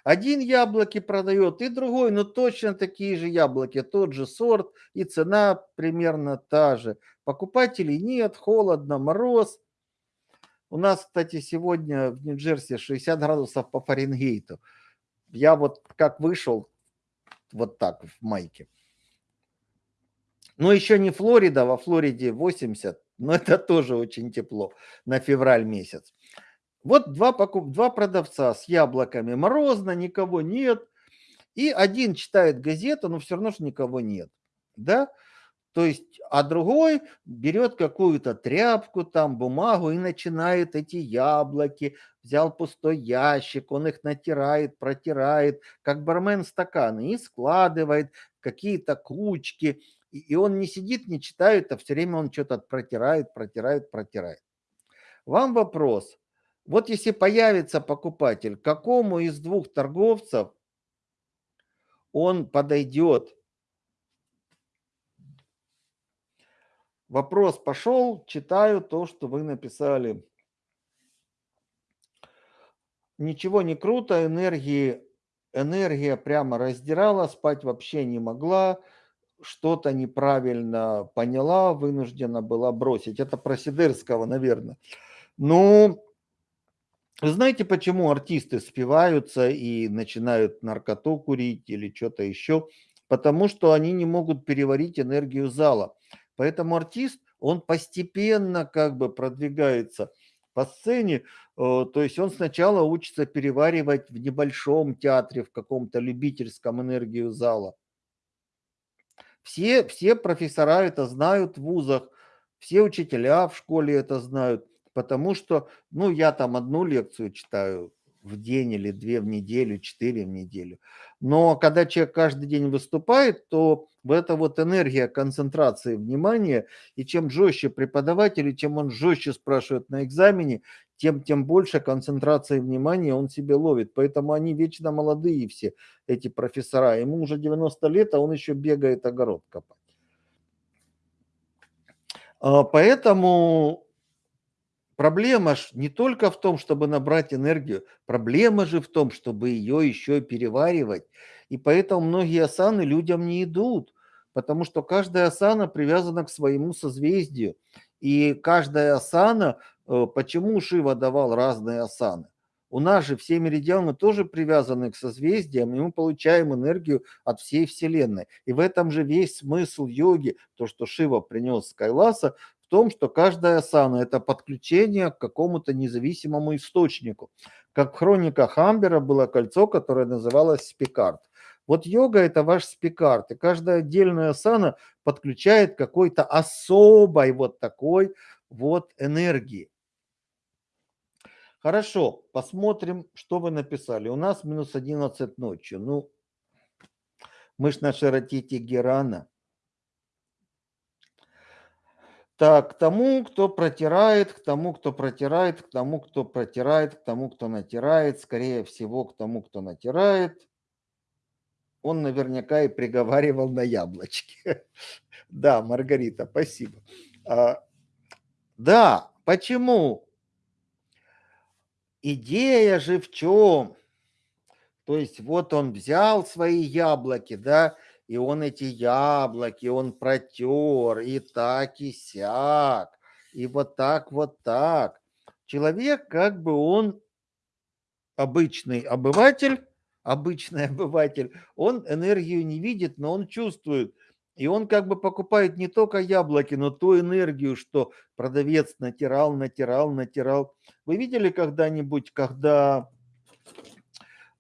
один яблоки продает, и другой, но точно такие же яблоки, тот же сорт, и цена примерно та же. Покупателей нет, холодно, мороз. У нас, кстати, сегодня в Нью-Джерси 60 градусов по Фаренгейту. Я вот как вышел, вот так в майке. Но еще не Флорида, во Флориде 80, но это тоже очень тепло на февраль месяц. Вот два, покуп... два продавца с яблоками. Морозно, никого нет. И один читает газету, но все равно же никого нет. Да? То есть, а другой берет какую-то тряпку, там, бумагу и начинает эти яблоки. Взял пустой ящик, он их натирает, протирает, как бармен стаканы, и складывает какие-то кучки. И он не сидит, не читает, а все время он что-то протирает, протирает, протирает. Вам вопрос. Вот если появится покупатель, к какому из двух торговцев он подойдет? Вопрос пошел, читаю то, что вы написали. Ничего не круто, энергии, энергия прямо раздирала, спать вообще не могла, что-то неправильно поняла, вынуждена была бросить. Это про Сидерского, наверное. Ну, вы знаете, почему артисты спиваются и начинают наркоту курить или что-то еще? Потому что они не могут переварить энергию зала. Поэтому артист, он постепенно как бы продвигается по сцене, э, то есть он сначала учится переваривать в небольшом театре, в каком-то любительском энергию зала. Все, все профессора это знают в вузах, все учителя в школе это знают. Потому что, ну, я там одну лекцию читаю в день или 2 в неделю, 4 в неделю. Но когда человек каждый день выступает, то это вот энергия концентрации внимания, и чем жестче преподаватель, и чем он жестче спрашивает на экзамене, тем, тем больше концентрации внимания он себе ловит. Поэтому они вечно молодые все, эти профессора. Ему уже 90 лет, а он еще бегает огород копать. А, поэтому Проблема ж не только в том, чтобы набрать энергию, проблема же в том, чтобы ее еще переваривать. И поэтому многие асаны людям не идут, потому что каждая асана привязана к своему созвездию. И каждая асана, э, почему Шива давал разные асаны? У нас же все меридианы тоже привязаны к созвездиям, и мы получаем энергию от всей Вселенной. И в этом же весь смысл йоги, то, что Шива принес с Кайласа, том, что каждая асана – это подключение к какому-то независимому источнику. Как в хрониках Амбера было кольцо, которое называлось спикард. Вот йога – это ваш спикард, и каждая отдельная асана подключает какой-то особой вот такой вот энергии. Хорошо, посмотрим, что вы написали. У нас минус 11 ночью. Ну, мы ж на широтите Герана. Так, к тому, кто протирает, к тому, кто протирает, к тому, кто протирает, к тому, кто натирает, скорее всего, к тому, кто натирает, он наверняка и приговаривал на яблочки. Да, Маргарита, спасибо. А, да, почему? Идея же в чем? То есть вот он взял свои яблоки, да, и он эти яблоки, он протер, и так, и сяк, и вот так, вот так. Человек, как бы он обычный обыватель, обычный обыватель, он энергию не видит, но он чувствует. И он как бы покупает не только яблоки, но ту энергию, что продавец натирал, натирал, натирал. Вы видели когда-нибудь, когда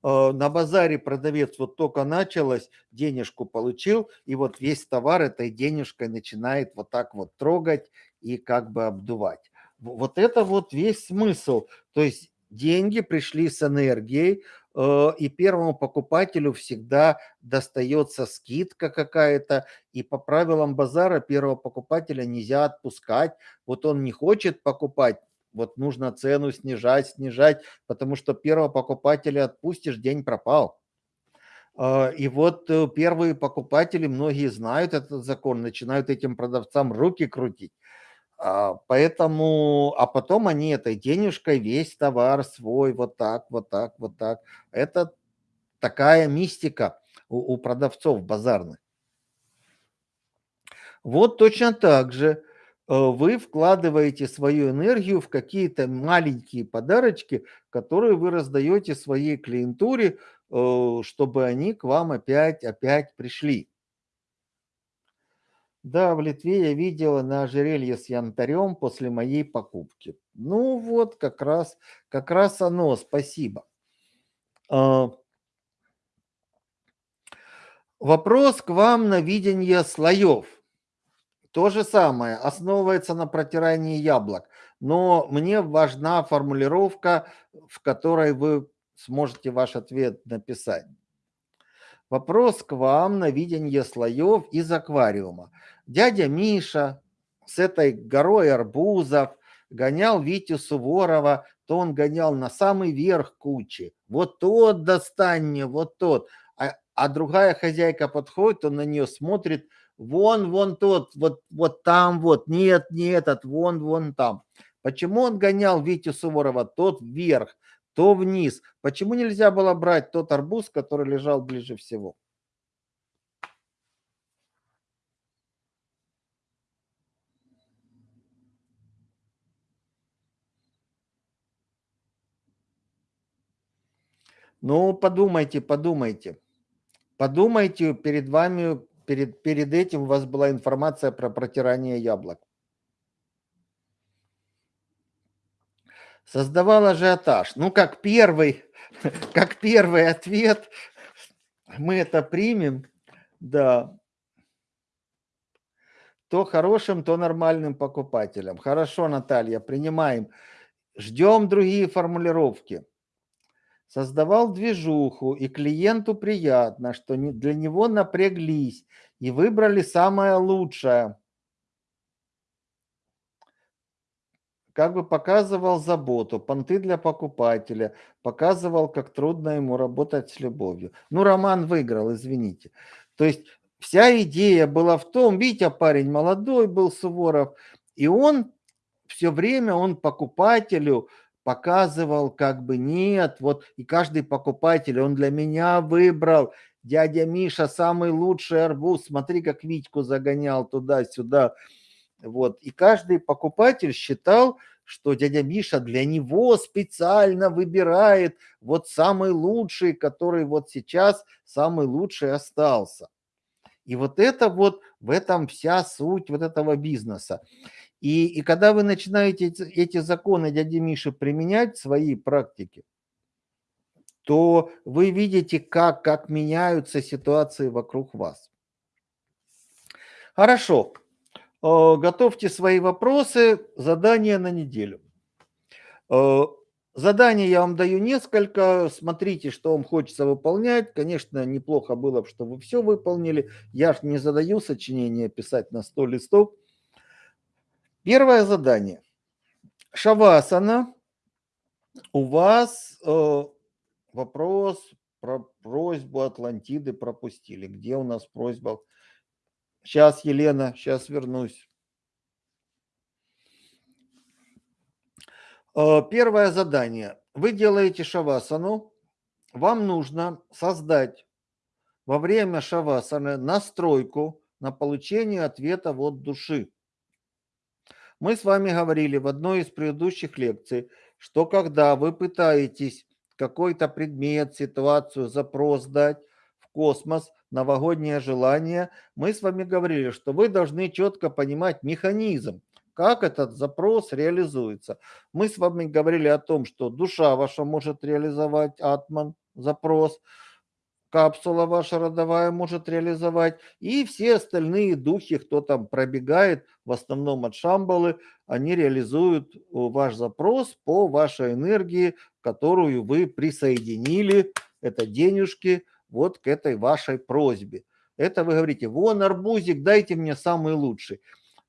на базаре продавец вот только началось, денежку получил, и вот весь товар этой денежкой начинает вот так вот трогать и как бы обдувать. Вот это вот весь смысл. То есть деньги пришли с энергией, э, и первому покупателю всегда достается скидка какая-то, и по правилам базара первого покупателя нельзя отпускать. Вот он не хочет покупать, вот нужно цену снижать, снижать, потому что первого покупателя отпустишь, день пропал. А, и вот э, первые покупатели, многие знают этот закон, начинают этим продавцам руки крутить. А, поэтому, а потом они этой денежкой весь товар свой вот так, вот так, вот так. Это такая мистика у, у продавцов базарных. Вот точно так же вы вкладываете свою энергию в какие-то маленькие подарочки, которые вы раздаете своей клиентуре, э, чтобы они к вам опять, опять пришли. Да, в Литве я видела на ожерелье с янтарем после моей покупки. Ну вот, как раз, как раз оно, спасибо. А, вопрос к вам на видение слоев. То же самое, основывается на протирании яблок. Но мне важна формулировка, в которой вы сможете ваш ответ написать. Вопрос к вам на видение слоев из аквариума. Дядя Миша с этой горой арбузов гонял Витю Суворова, то он гонял на самый верх кучи. Вот тот достань мне, вот тот. А, а другая хозяйка подходит, он на нее смотрит – вон, вон тот, вот, вот там вот, нет, не этот, вон, вон там. Почему он гонял Витю Суворова тот вверх, то вниз? Почему нельзя было брать тот арбуз, который лежал ближе всего? Ну, подумайте, подумайте. Подумайте, перед вами перед, перед этим у вас была информация про протирание яблок. Создавал ажиотаж. Ну, как первый, как первый ответ, мы это примем, да, то хорошим, то нормальным покупателям. Хорошо, Наталья, принимаем. Ждем другие формулировки. Создавал движуху, и клиенту приятно, что для него напряглись и выбрали самое лучшее. Как бы показывал заботу, понты для покупателя, показывал, как трудно ему работать с любовью. Ну, Роман выиграл, извините. То есть вся идея была в том, Витя парень молодой был, Суворов, и он все время, он покупателю показывал как бы нет, вот и каждый покупатель, он для меня выбрал, дядя Миша самый лучший арбуз, смотри, как Витьку загонял туда-сюда. Вот. И каждый покупатель считал, что дядя Миша для него специально выбирает вот самый лучший, который вот сейчас самый лучший остался. И вот это вот, в этом вся суть вот этого бизнеса. И, и когда вы начинаете эти, эти законы дяди Миши применять в своей практике, то вы видите, как, как меняются ситуации вокруг вас. Хорошо. Э, готовьте свои вопросы, задания на неделю. Э, задания я вам даю несколько, смотрите, что вам хочется выполнять. Конечно, неплохо было бы, чтобы вы все выполнили. Я же не задаю сочинение писать на 100 листов. Первое задание. Шавасана. У вас э, вопрос про просьбу Атлантиды пропустили. Где у нас просьба? Сейчас, Елена, сейчас вернусь. Э, первое задание. Вы делаете шавасану. Вам нужно создать во время шавасаны настройку на получение ответа от души. Мы с вами говорили в одной из предыдущих лекций, что когда вы пытаетесь какой-то предмет, ситуацию, запрос дать в космос, новогоднее желание, мы с вами говорили, что вы должны четко понимать механизм, как этот запрос реализуется. Мы с вами говорили о том, что душа ваша может реализовать атман, запрос, капсула ваша родовая может реализовать, и все остальные духи, кто там пробегает, в основном от Шамбалы, они реализуют ваш запрос по вашей энергии, которую вы присоединили, это денежки, вот к этой вашей просьбе. Это вы говорите, вон арбузик, дайте мне самый лучший.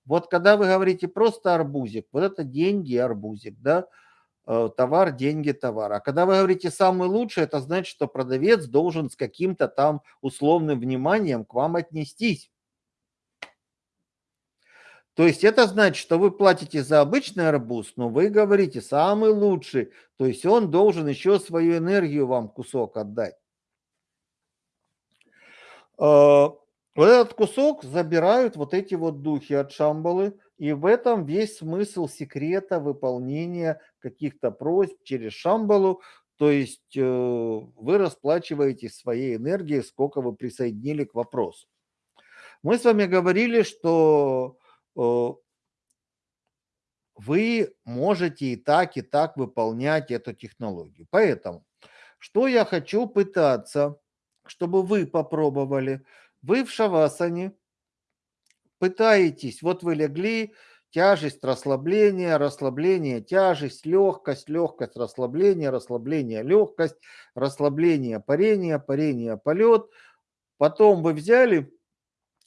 Вот когда вы говорите просто арбузик, вот это деньги арбузик, да, Э, товар, деньги, товар. А когда вы говорите самый лучший, это значит, что продавец должен с каким-то там условным вниманием к вам отнестись. То есть это значит, что вы платите за обычный арбуз, но вы говорите самый лучший. То есть он должен еще свою энергию вам кусок отдать. Вот этот кусок забирают вот эти вот духи от Шамбалы, и в этом весь смысл секрета выполнения каких-то просьб через Шамбалу, то есть э, вы расплачиваетесь своей энергией, сколько вы присоединили к вопросу. Мы с вами говорили, что э, вы можете и так, и так выполнять эту технологию. Поэтому, что я хочу пытаться, чтобы вы попробовали – вы в шавасане пытаетесь, вот вы легли, тяжесть, расслабление, расслабление, тяжесть, легкость, легкость, расслабление, расслабление, легкость, расслабление, парение, парение, полет. Потом вы взяли,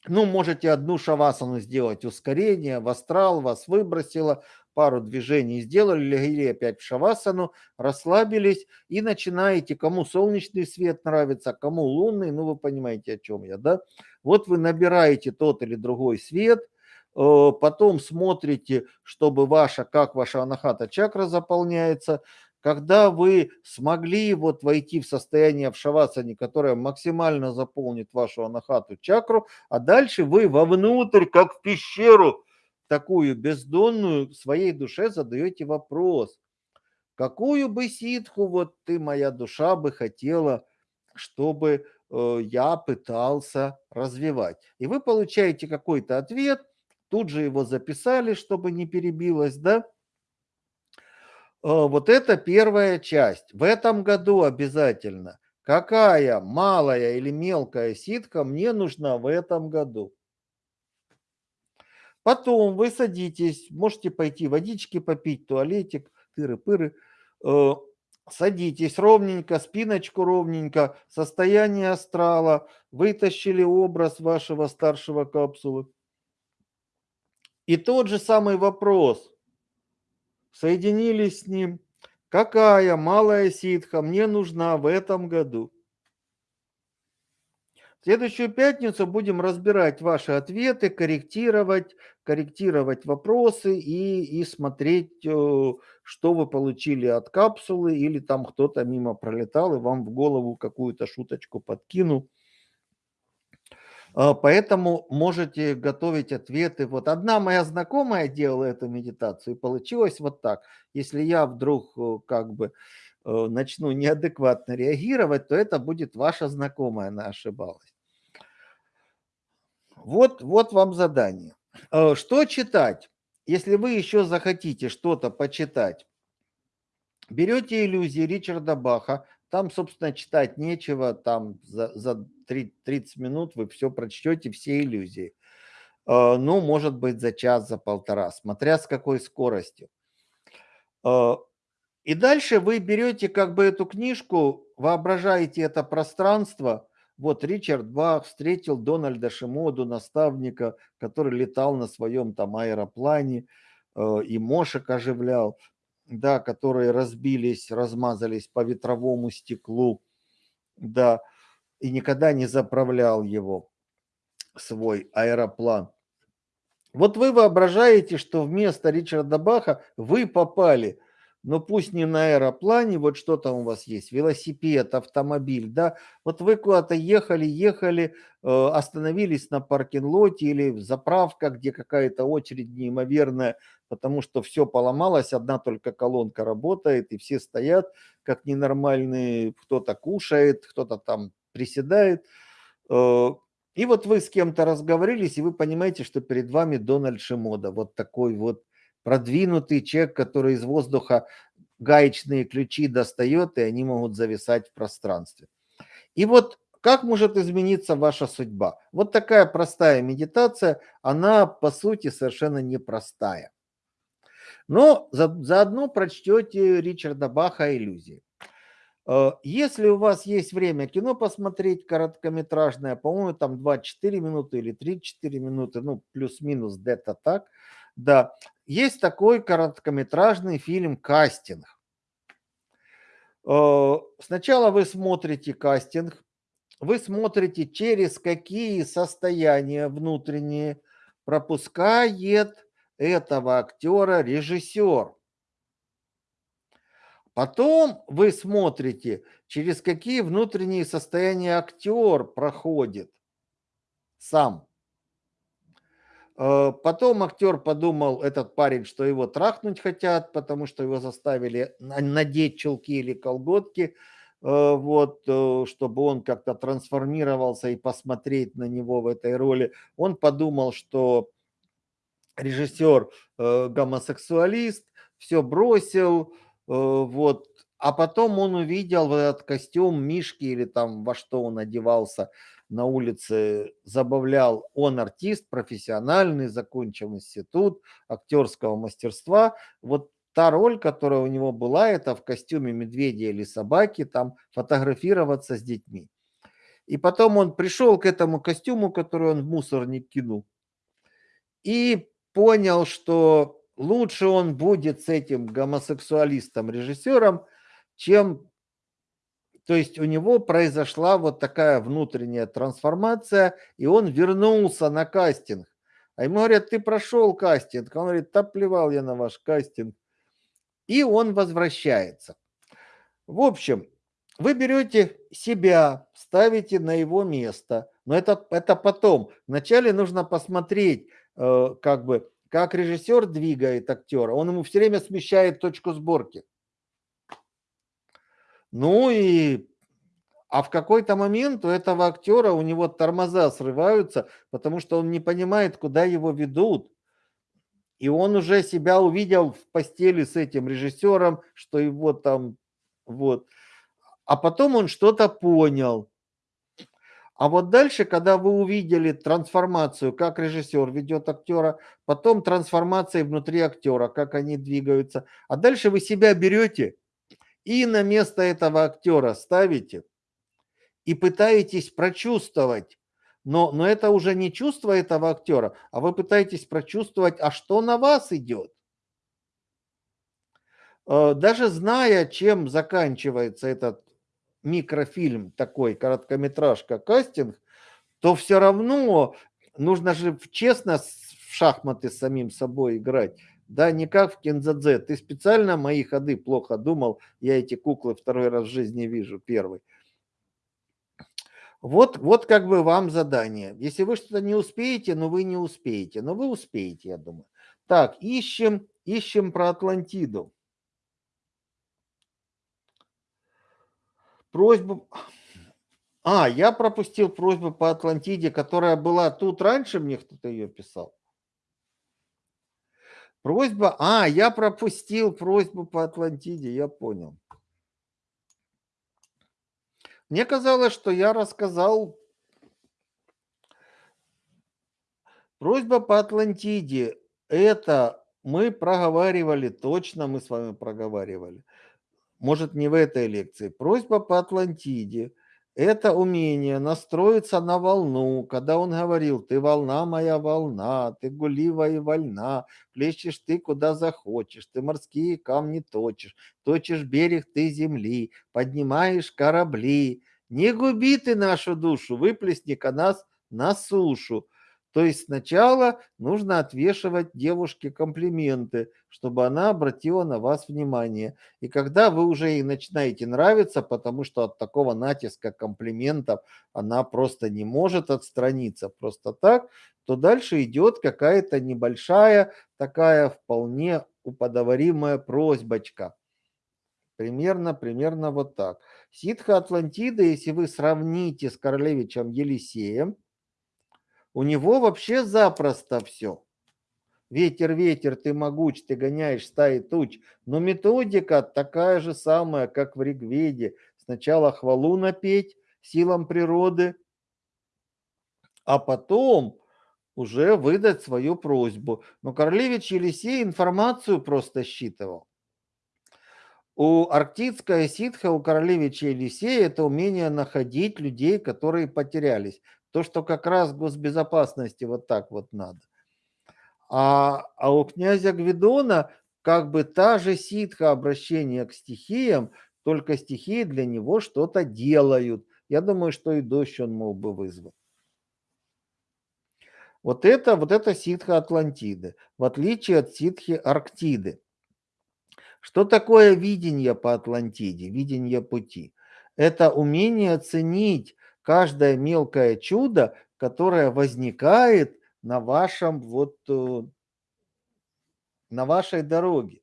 ну, можете одну шавасану сделать, ускорение, в астрал вас выбросило, пару движений сделали, легли опять в шавасану, расслабились и начинаете, кому солнечный свет нравится, кому лунный, ну вы понимаете, о чем я, да? Вот вы набираете тот или другой свет, э, потом смотрите, чтобы ваша, как ваша анахата чакра заполняется, когда вы смогли вот войти в состояние в шавасане, которое максимально заполнит вашу анахату чакру, а дальше вы вовнутрь, как в пещеру, такую бездонную своей душе задаете вопрос, какую бы ситху вот ты, моя душа, бы хотела, чтобы э, я пытался развивать. И вы получаете какой-то ответ, тут же его записали, чтобы не перебилось, да? Э, вот это первая часть. В этом году обязательно. Какая малая или мелкая ситка мне нужна в этом году? Потом вы садитесь, можете пойти водички попить, туалетик, тыры-пыры. Э, Садитесь ровненько, спиночку ровненько, состояние астрала, вытащили образ вашего старшего капсулы. И тот же самый вопрос. Соединились с ним. Какая малая ситха мне нужна в этом году? Следующую пятницу будем разбирать ваши ответы, корректировать, корректировать вопросы и, и смотреть, э, что вы получили от капсулы, или там кто-то мимо пролетал и вам в голову какую-то шуточку подкинул. А, поэтому можете готовить ответы. Вот одна моя знакомая делала эту медитацию, и получилось вот так. Если я вдруг э, как бы э, начну неадекватно реагировать, то это будет ваша знакомая, она ошибалась. Вот, вот вам задание. Э, что читать? Если вы еще захотите что-то почитать, берете иллюзии Ричарда Баха, там, собственно, читать нечего, там за, за 30 минут вы все прочтете, все иллюзии. Э, ну, может быть, за час, за полтора, смотря с какой скоростью. Э, и дальше вы берете как бы эту книжку, воображаете это пространство – вот Ричард Бах встретил Дональда Шимоду, наставника, который летал на своем там аэроплане э, и мошек оживлял, да, которые разбились, размазались по ветровому стеклу, да, и никогда не заправлял его, свой аэроплан. Вот вы воображаете, что вместо Ричарда Баха вы попали – но пусть не на аэроплане, вот что там у вас есть, велосипед, автомобиль, да, вот вы куда-то ехали, ехали, э, остановились на паркинг-лоте или в заправках, где какая-то очередь неимоверная, потому что все поломалось, одна только колонка работает, и все стоят как ненормальные, кто-то кушает, кто-то там приседает. Э, и вот вы с кем-то разговорились, и вы понимаете, что перед вами Дональд Шимода, вот такой вот продвинутый человек, который из воздуха гаечные ключи достает, и они могут зависать в пространстве. И вот как может измениться ваша судьба? Вот такая простая медитация, она по сути совершенно непростая. Но за, заодно прочтете Ричарда Баха «Иллюзии». Э, если у вас есть время кино посмотреть короткометражное, по-моему, там 24 минуты или 34 минуты, ну, плюс-минус где-то так, да, есть такой короткометражный фильм «Кастинг». Э, сначала вы смотрите кастинг, вы смотрите, через какие состояния внутренние пропускает этого актера режиссер. Потом вы смотрите, через какие внутренние состояния актер проходит сам. Э, потом актер подумал, этот парень, что его трахнуть хотят, потому что его заставили надеть чулки или колготки, э, вот, э, чтобы он как-то трансформировался и посмотреть на него в этой роли. Он подумал, что режиссер гомосексуалист, все бросил, вот, а потом он увидел этот костюм Мишки или там во что он одевался, на улице забавлял. Он артист, профессиональный, закончил институт актерского мастерства. Вот та роль, которая у него была, это в костюме медведя или собаки, там фотографироваться с детьми. И потом он пришел к этому костюму, который он в мусорник кинул, и понял, что лучше он будет с этим гомосексуалистом-режиссером, чем то есть у него произошла вот такая внутренняя трансформация, и он вернулся на кастинг. А ему говорят, ты прошел кастинг. Он говорит, да плевал я на ваш кастинг. И он возвращается. В общем, вы берете себя, ставите на его место. Но это, это потом. Вначале нужно посмотреть, э, как бы, как режиссер двигает актера. Он ему все время смещает точку сборки. Ну и а в какой-то момент у этого актера у него тормоза срываются, потому что он не понимает, куда его ведут. И он уже себя увидел в постели с этим режиссером, что его там вот. А потом он что-то понял. А вот дальше, когда вы увидели трансформацию, как режиссер ведет актера, потом трансформация внутри актера, как они двигаются, а дальше вы себя берете и на место этого актера ставите и пытаетесь прочувствовать, но, но это уже не чувство этого актера, а вы пытаетесь прочувствовать, а что на вас идет. Э, даже зная, чем заканчивается этот микрофильм, такой короткометражка кастинг, то все равно нужно же честно в шахматы с самим собой играть. Да, не как в Кензадзе. Ты специально мои ходы плохо думал. Я эти куклы второй раз в жизни вижу, первый. Вот, вот как бы вам задание. Если вы что-то не успеете, ну вы не успеете. Но вы успеете, я думаю. Так, ищем, ищем про Атлантиду. Просьбу... А, я пропустил просьбу по Атлантиде, которая была тут раньше, мне кто-то ее писал. Просьба... А, я пропустил просьбу по Атлантиде, я понял. Мне казалось, что я рассказал просьба по Атлантиде. Это мы проговаривали, точно мы с вами проговаривали. Может, не в этой лекции. Просьба по Атлантиде – это умение настроиться на волну, когда он говорил, ты волна моя волна, ты гулива и вольна, плещешь ты куда захочешь, ты морские камни точишь, точишь берег ты земли, поднимаешь корабли. Не губи ты нашу душу, выплесни-ка нас на сушу. То есть сначала нужно отвешивать девушке комплименты, чтобы она обратила на вас внимание. И когда вы уже ей начинаете нравиться, потому что от такого натиска комплиментов она просто не может отстраниться просто так, то дальше идет какая-то небольшая, такая вполне уподоворимая просьбочка. Примерно, примерно вот так. Ситха Атлантида, если вы сравните с королевичем Елисеем, у него вообще запросто все. Ветер, ветер, ты могуч, ты гоняешь стаи туч. Но методика такая же самая, как в Ригведе. Сначала хвалу напеть силам природы, а потом уже выдать свою просьбу. Но Королевич Елисей информацию просто считывал. У арктическая ситха, у королевича Елисея это умение находить людей, которые потерялись. То, что как раз госбезопасности вот так вот надо. А, а у князя Гвидона как бы та же ситха обращения к стихиям, только стихии для него что-то делают. Я думаю, что и дождь он мог бы вызвать. Вот это, вот это ситха Атлантиды, в отличие от ситхи Арктиды. Что такое видение по Атлантиде, видение пути? Это умение оценить каждое мелкое чудо, которое возникает на вашем вот э, на вашей дороге.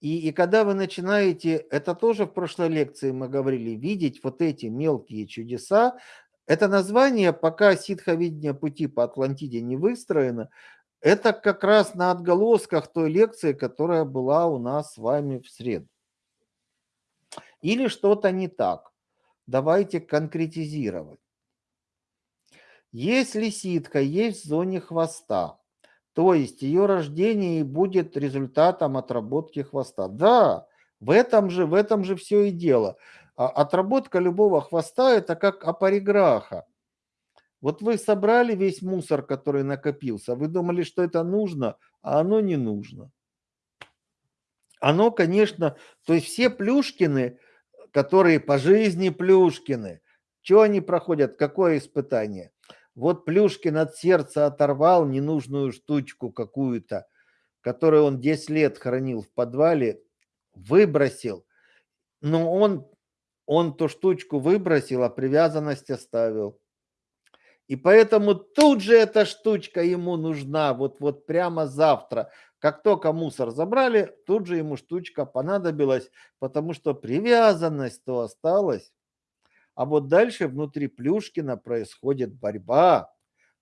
И, и когда вы начинаете, это тоже в прошлой лекции мы говорили, видеть вот эти мелкие чудеса, это название, пока ситховидение пути по Атлантиде не выстроено, это как раз на отголосках той лекции, которая была у нас с вами в среду. Или что-то не так. Давайте конкретизировать. Если ситка есть в зоне хвоста, то есть ее рождение будет результатом отработки хвоста. Да, в этом же, в этом же все и дело. А отработка любого хвоста – это как апариграха. Вот вы собрали весь мусор, который накопился, вы думали, что это нужно, а оно не нужно. Оно, конечно, то есть все Плюшкины, которые по жизни Плюшкины, что они проходят, какое испытание? Вот Плюшкин от сердца оторвал ненужную штучку какую-то, которую он 10 лет хранил в подвале, выбросил. Но он, он ту штучку выбросил, а привязанность оставил. И поэтому тут же эта штучка ему нужна, вот, вот прямо завтра. Как только мусор забрали, тут же ему штучка понадобилась, потому что привязанность то осталась. А вот дальше внутри Плюшкина происходит борьба.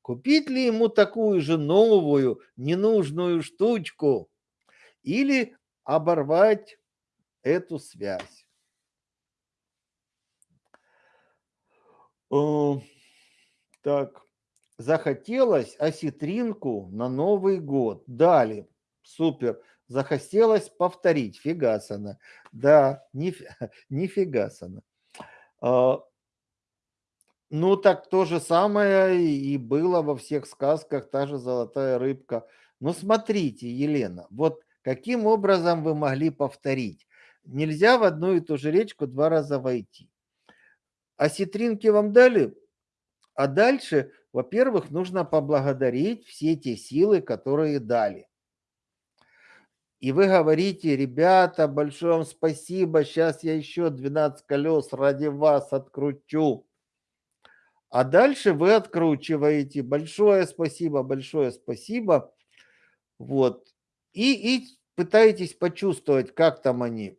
Купить ли ему такую же новую, ненужную штучку? Или оборвать эту связь? Так, захотелось осетринку на Новый год. Дали. Супер. Захотелось повторить. Фигасана. Да, ниф... нифигасана. А, ну, так то же самое и было во всех сказках, та же золотая рыбка. Ну, смотрите, Елена, вот каким образом вы могли повторить? Нельзя в одну и ту же речку два раза войти. А ситринки вам дали? А дальше, во-первых, нужно поблагодарить все те силы, которые дали. И вы говорите, ребята, большое вам спасибо, сейчас я еще 12 колес ради вас откручу. А дальше вы откручиваете. Большое спасибо, большое спасибо. Вот. И, и пытаетесь почувствовать, как там они.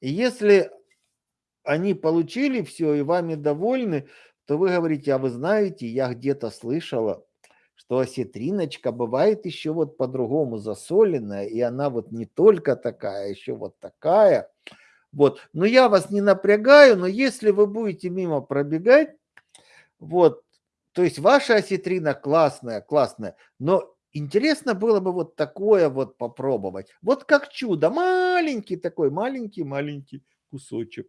И если они получили все и вами довольны, то вы говорите, а вы знаете, я где-то слышала, что осетриночка бывает еще вот по-другому засоленная, и она вот не только такая, а еще вот такая. Вот. Но я вас не напрягаю, но если вы будете мимо пробегать, вот, то есть ваша осетрина классная, классная, но интересно было бы вот такое вот попробовать. Вот как чудо, маленький такой, маленький-маленький кусочек.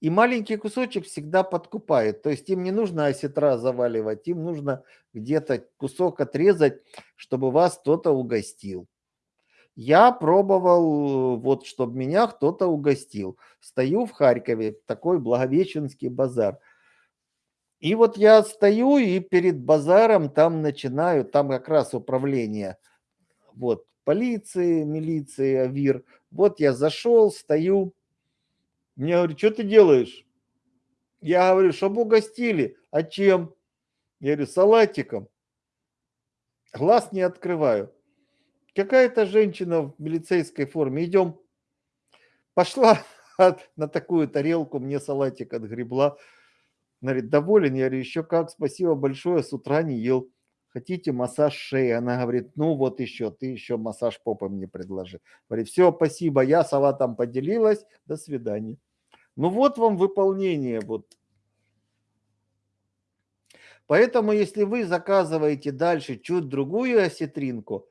И маленький кусочек всегда подкупает. То есть им не нужно осетра заваливать, им нужно где-то кусок отрезать, чтобы вас кто-то угостил. Я пробовал, вот, чтобы меня кто-то угостил. Стою в Харькове, такой Благовещенский базар. И вот я стою и перед базаром там начинаю, там как раз управление, вот, полиции, милиции, АВИР. Вот я зашел, стою, мне говорят, что ты делаешь? Я говорю, чтобы угостили. А чем? Я говорю, салатиком. Глаз не открываю. Какая-то женщина в милицейской форме. Идем. Пошла на такую тарелку, мне салатик отгребла. Она говорит, доволен? Я говорю, еще как, спасибо большое, с утра не ел. Хотите массаж шеи? Она говорит, ну вот еще, ты еще массаж попы мне предложи. Говорит, все, спасибо, я салатом поделилась, до свидания. Ну вот вам выполнение. Вот. Поэтому, если вы заказываете дальше чуть другую осетринку,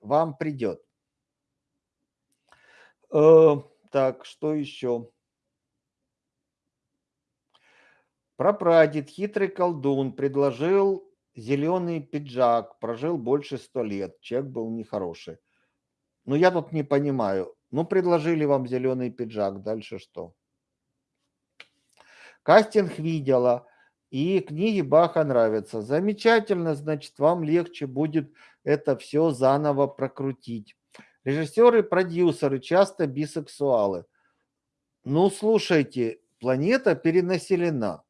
вам придет. Э, так, что еще? Прапрадед, хитрый колдун, предложил зеленый пиджак, прожил больше сто лет. Человек был нехороший. Но я тут не понимаю. Ну, предложили вам зеленый пиджак, дальше что? Кастинг видела, и книги Баха нравятся. Замечательно, значит, вам легче будет это все заново прокрутить. Режиссеры, продюсеры часто бисексуалы. Ну, слушайте, планета перенаселена.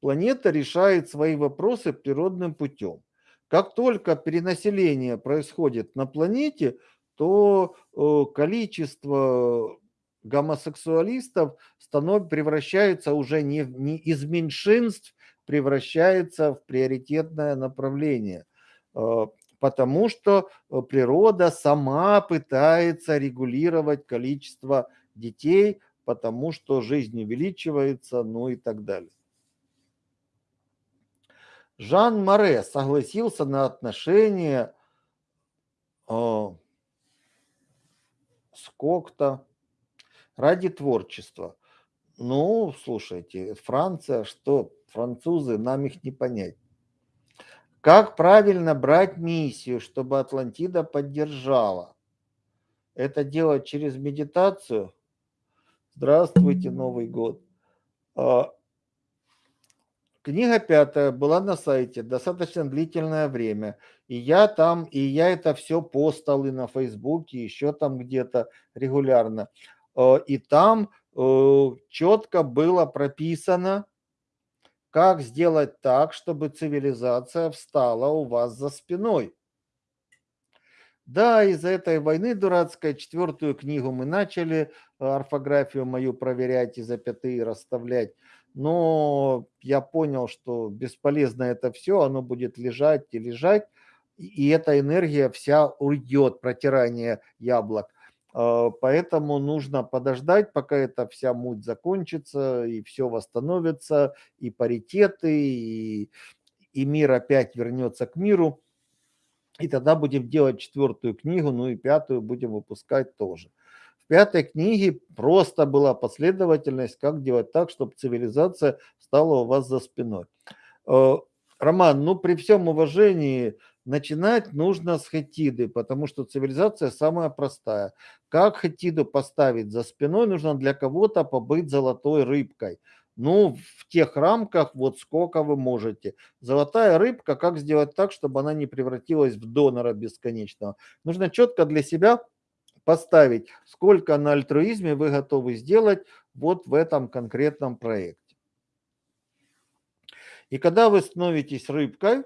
Планета решает свои вопросы природным путем. Как только перенаселение происходит на планете, то э, количество гомосексуалистов становится, превращается уже не, не из меньшинств, превращается в приоритетное направление. Э, потому что э, природа сама пытается регулировать количество детей, потому что жизнь увеличивается, ну и так далее. Жан Море согласился на отношения сколько-то ради творчества. Ну, слушайте, Франция, что французы, нам их не понять. Как правильно брать миссию, чтобы Атлантида поддержала? Это делать через медитацию? Здравствуйте, Новый год. Книга пятая была на сайте достаточно длительное время. И я там, и я это все постал и на Фейсбуке, еще там где-то регулярно. Э, и там э, четко было прописано, как сделать так, чтобы цивилизация встала у вас за спиной. Да, из-за этой войны дурацкой четвертую книгу мы начали э, орфографию мою проверять и запятые расставлять но я понял, что бесполезно это все, оно будет лежать и лежать, и эта энергия вся уйдет, протирание яблок. А, поэтому нужно подождать, пока эта вся муть закончится, и все восстановится, и паритеты, и, и мир опять вернется к миру. И тогда будем делать четвертую книгу, ну и пятую будем выпускать тоже. Пятой книге просто была последовательность, как делать так, чтобы цивилизация стала у вас за спиной. Э, Роман, ну при всем уважении, начинать нужно с хетиды, потому что цивилизация самая простая. Как хетиду поставить за спиной, нужно для кого-то побыть золотой рыбкой. Ну, в тех рамках, вот сколько вы можете. Золотая рыбка, как сделать так, чтобы она не превратилась в донора бесконечного? Нужно четко для себя поставить, сколько на альтруизме вы готовы сделать вот в этом конкретном проекте. И когда вы становитесь рыбкой,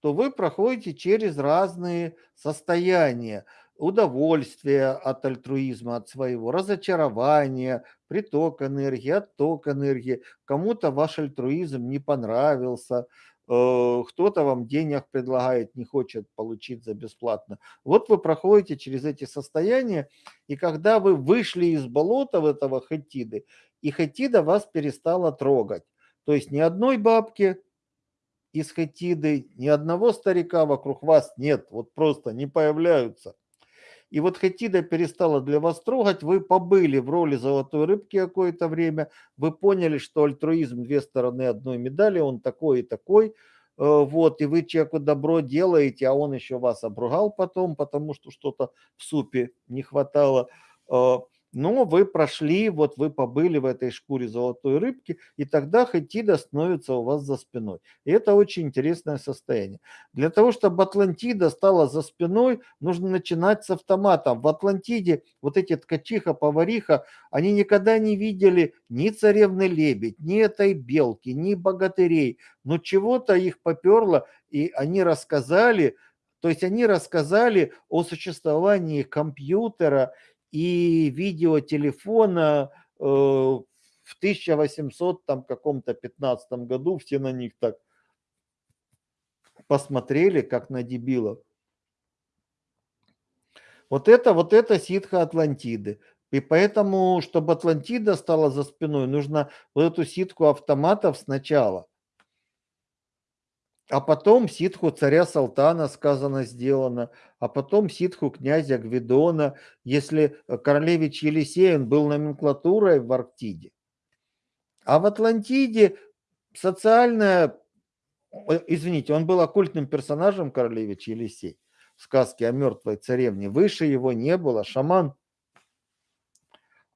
то вы проходите через разные состояния удовольствие от альтруизма, от своего, разочарование, приток энергии, отток энергии. Кому-то ваш альтруизм не понравился, кто-то вам денег предлагает, не хочет получить за бесплатно. Вот вы проходите через эти состояния, и когда вы вышли из болота в этого хатиды, и хатида вас перестала трогать. То есть ни одной бабки из хатиды, ни одного старика вокруг вас нет, вот просто не появляются. И вот Хатида перестала для вас трогать, вы побыли в роли золотой рыбки какое-то время, вы поняли, что альтруизм две стороны одной медали, он такой и такой, э, вот, и вы человеку добро делаете, а он еще вас обругал потом, потому что что-то в супе не хватало. Но вы прошли, вот вы побыли в этой шкуре золотой рыбки, и тогда Хатида становится у вас за спиной. И это очень интересное состояние. Для того, чтобы Атлантида стала за спиной, нужно начинать с автомата. В Атлантиде вот эти ткачиха, повариха, они никогда не видели ни царевны лебедь, ни этой белки, ни богатырей. Но чего-то их поперло, и они рассказали, то есть они рассказали о существовании компьютера и видеотелефона э, в 1800 там каком-то 15 году все на них так посмотрели, как на дебилов. Вот это, вот это ситха Атлантиды. И поэтому, чтобы Атлантида стала за спиной, нужно вот эту ситку автоматов сначала а потом ситху царя Салтана сказано сделано, а потом ситху князя Гвидона, если э, королевич Елисей, он был номенклатурой в Арктиде. А в Атлантиде социальная, извините, он был оккультным персонажем королевич Елисей в сказке о мертвой царевне. Выше его не было, шаман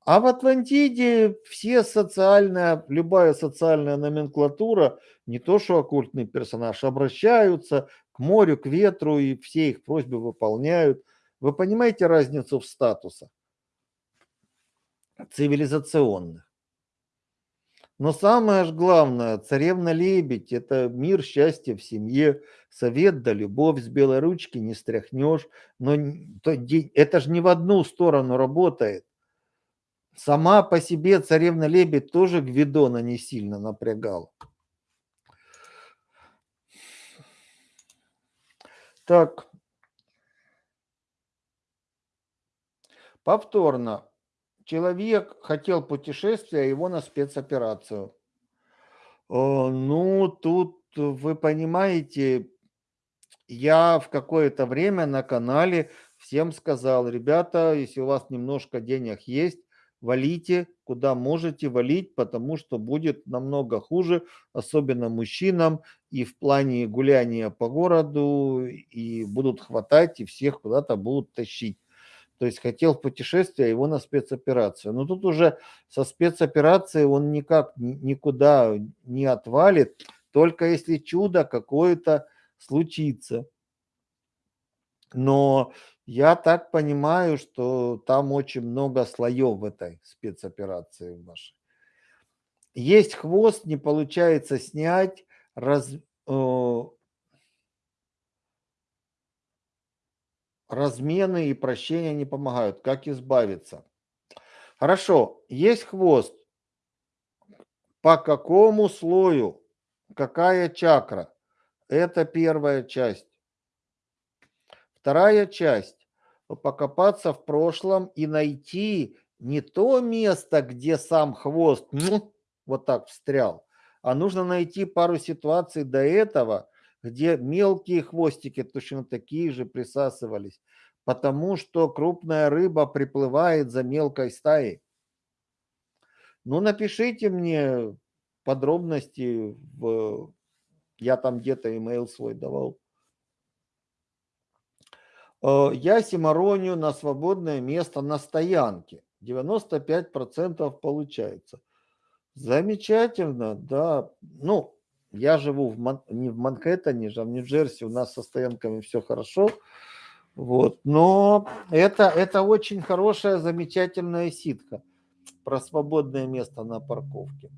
а в Атлантиде все социальная, любая социальная номенклатура, не то что оккультный персонаж, обращаются к морю, к ветру и все их просьбы выполняют. Вы понимаете разницу в статусах цивилизационных? Но самое же главное, царевна-лебедь – это мир, счастье в семье, совет да любовь с белой ручки не стряхнешь. Но это же не в одну сторону работает. Сама по себе царевна-лебедь тоже Гвидона не сильно напрягала. Так. Повторно. Человек хотел путешествия, а его на спецоперацию. Ну, тут вы понимаете, я в какое-то время на канале всем сказал, ребята, если у вас немножко денег есть, валите куда можете валить, потому что будет намного хуже, особенно мужчинам, и в плане гуляния по городу, и будут хватать, и всех куда-то будут тащить. То есть хотел в путешествие, а его на спецоперацию. Но тут уже со спецоперацией он никак никуда не отвалит, только если чудо какое-то случится. Но я так понимаю, что там очень много слоев в этой спецоперации вашей. Есть хвост, не получается снять, раз, э, размены и прощения не помогают. Как избавиться? Хорошо, есть хвост. По какому слою? Какая чакра? Это первая часть. Вторая часть покопаться в прошлом и найти не то место, где сам хвост ну, вот так встрял, а нужно найти пару ситуаций до этого, где мелкие хвостики точно такие же присасывались, потому что крупная рыба приплывает за мелкой стаей. Ну, напишите мне подробности, в... я там где-то имейл свой давал. Э, я симаронию на свободное место на стоянке. 95% получается. Замечательно, да. Ну, я живу в Ман... не в Манхэттене, а в Нью-Джерси. У нас со стоянками все хорошо. Вот. Но это, это очень хорошая, замечательная ситка про свободное место на парковке.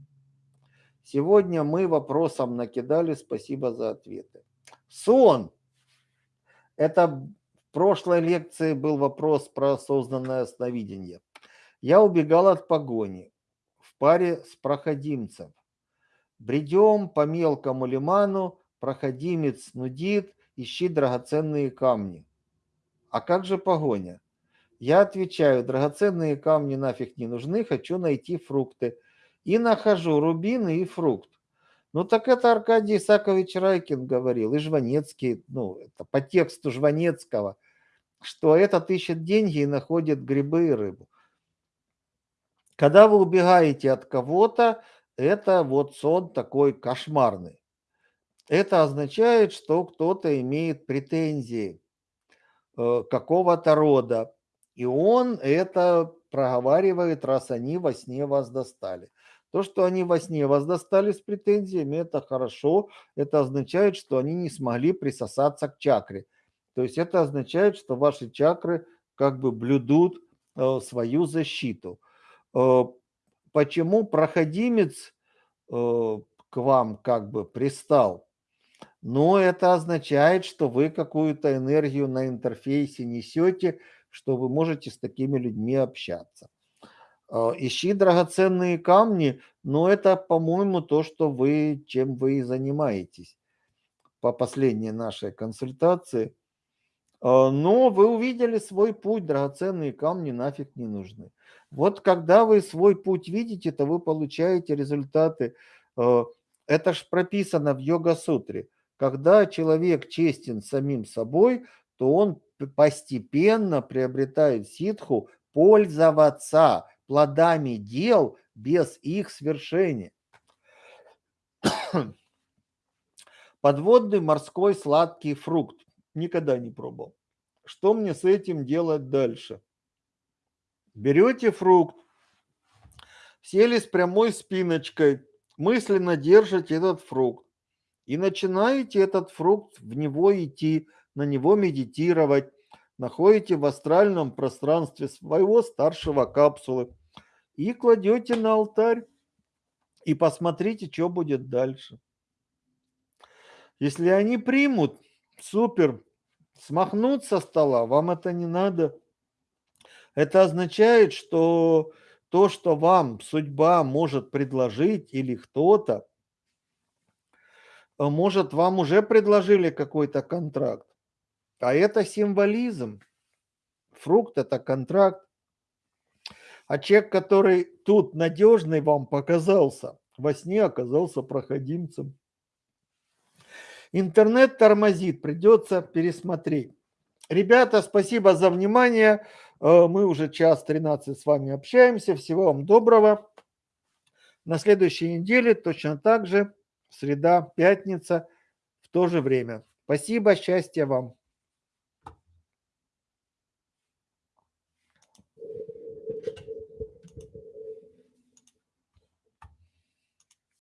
Сегодня мы вопросом накидали, спасибо за ответы. Сон. Это прошлой лекции был вопрос про осознанное сновидение. Я убегал от погони в паре с проходимцем. Бредем по мелкому лиману, проходимец нудит, ищи драгоценные камни. А как же погоня? Я отвечаю, драгоценные камни нафиг не нужны, хочу найти фрукты. И нахожу рубины и фрукт. Ну так это Аркадий Исакович Райкин говорил, и Жванецкий, ну это по тексту Жванецкого, что этот ищет деньги и находит грибы и рыбу. Когда вы убегаете от кого-то, это вот сон такой кошмарный. Это означает, что кто-то имеет претензии э, какого-то рода. И он это проговаривает, раз они во сне вас достали. То, что они во сне вас достали с претензиями, это хорошо. Это означает, что они не смогли присосаться к чакре. То есть это означает, что ваши чакры как бы блюдут э, свою защиту. Э, почему проходимец э, к вам как бы пристал? Ну, это означает, что вы какую-то энергию на интерфейсе несете, что вы можете с такими людьми общаться. Э, ищи драгоценные камни, но это, по-моему, то, что вы, чем вы и занимаетесь по последней нашей консультации. Но вы увидели свой путь, драгоценные камни нафиг не нужны. Вот когда вы свой путь видите, то вы получаете результаты. Э, это ж прописано в йога-сутре. Когда человек честен самим собой, то он постепенно приобретает ситху пользоваться плодами дел без их свершения. Подводный морской сладкий фрукт. Никогда не пробовал. Что мне с этим делать дальше? Берете фрукт, сели с прямой спиночкой, мысленно держите этот фрукт и начинаете этот фрукт в него идти, на него медитировать, находите в астральном пространстве своего старшего капсулы и кладете на алтарь и посмотрите, что будет дальше. Если они примут, супер, смахнут со стола, вам это не надо – это означает, что то, что вам судьба может предложить или кто-то, может, вам уже предложили какой-то контракт. А это символизм. Фрукт – это контракт. А человек, который тут надежный вам показался, во сне оказался проходимцем. Интернет тормозит, придется пересмотреть. Ребята, спасибо за внимание. Э, мы уже час 13 с вами общаемся. Всего вам доброго. На следующей неделе точно так же, среда, пятница, в то же время. Спасибо, счастья вам.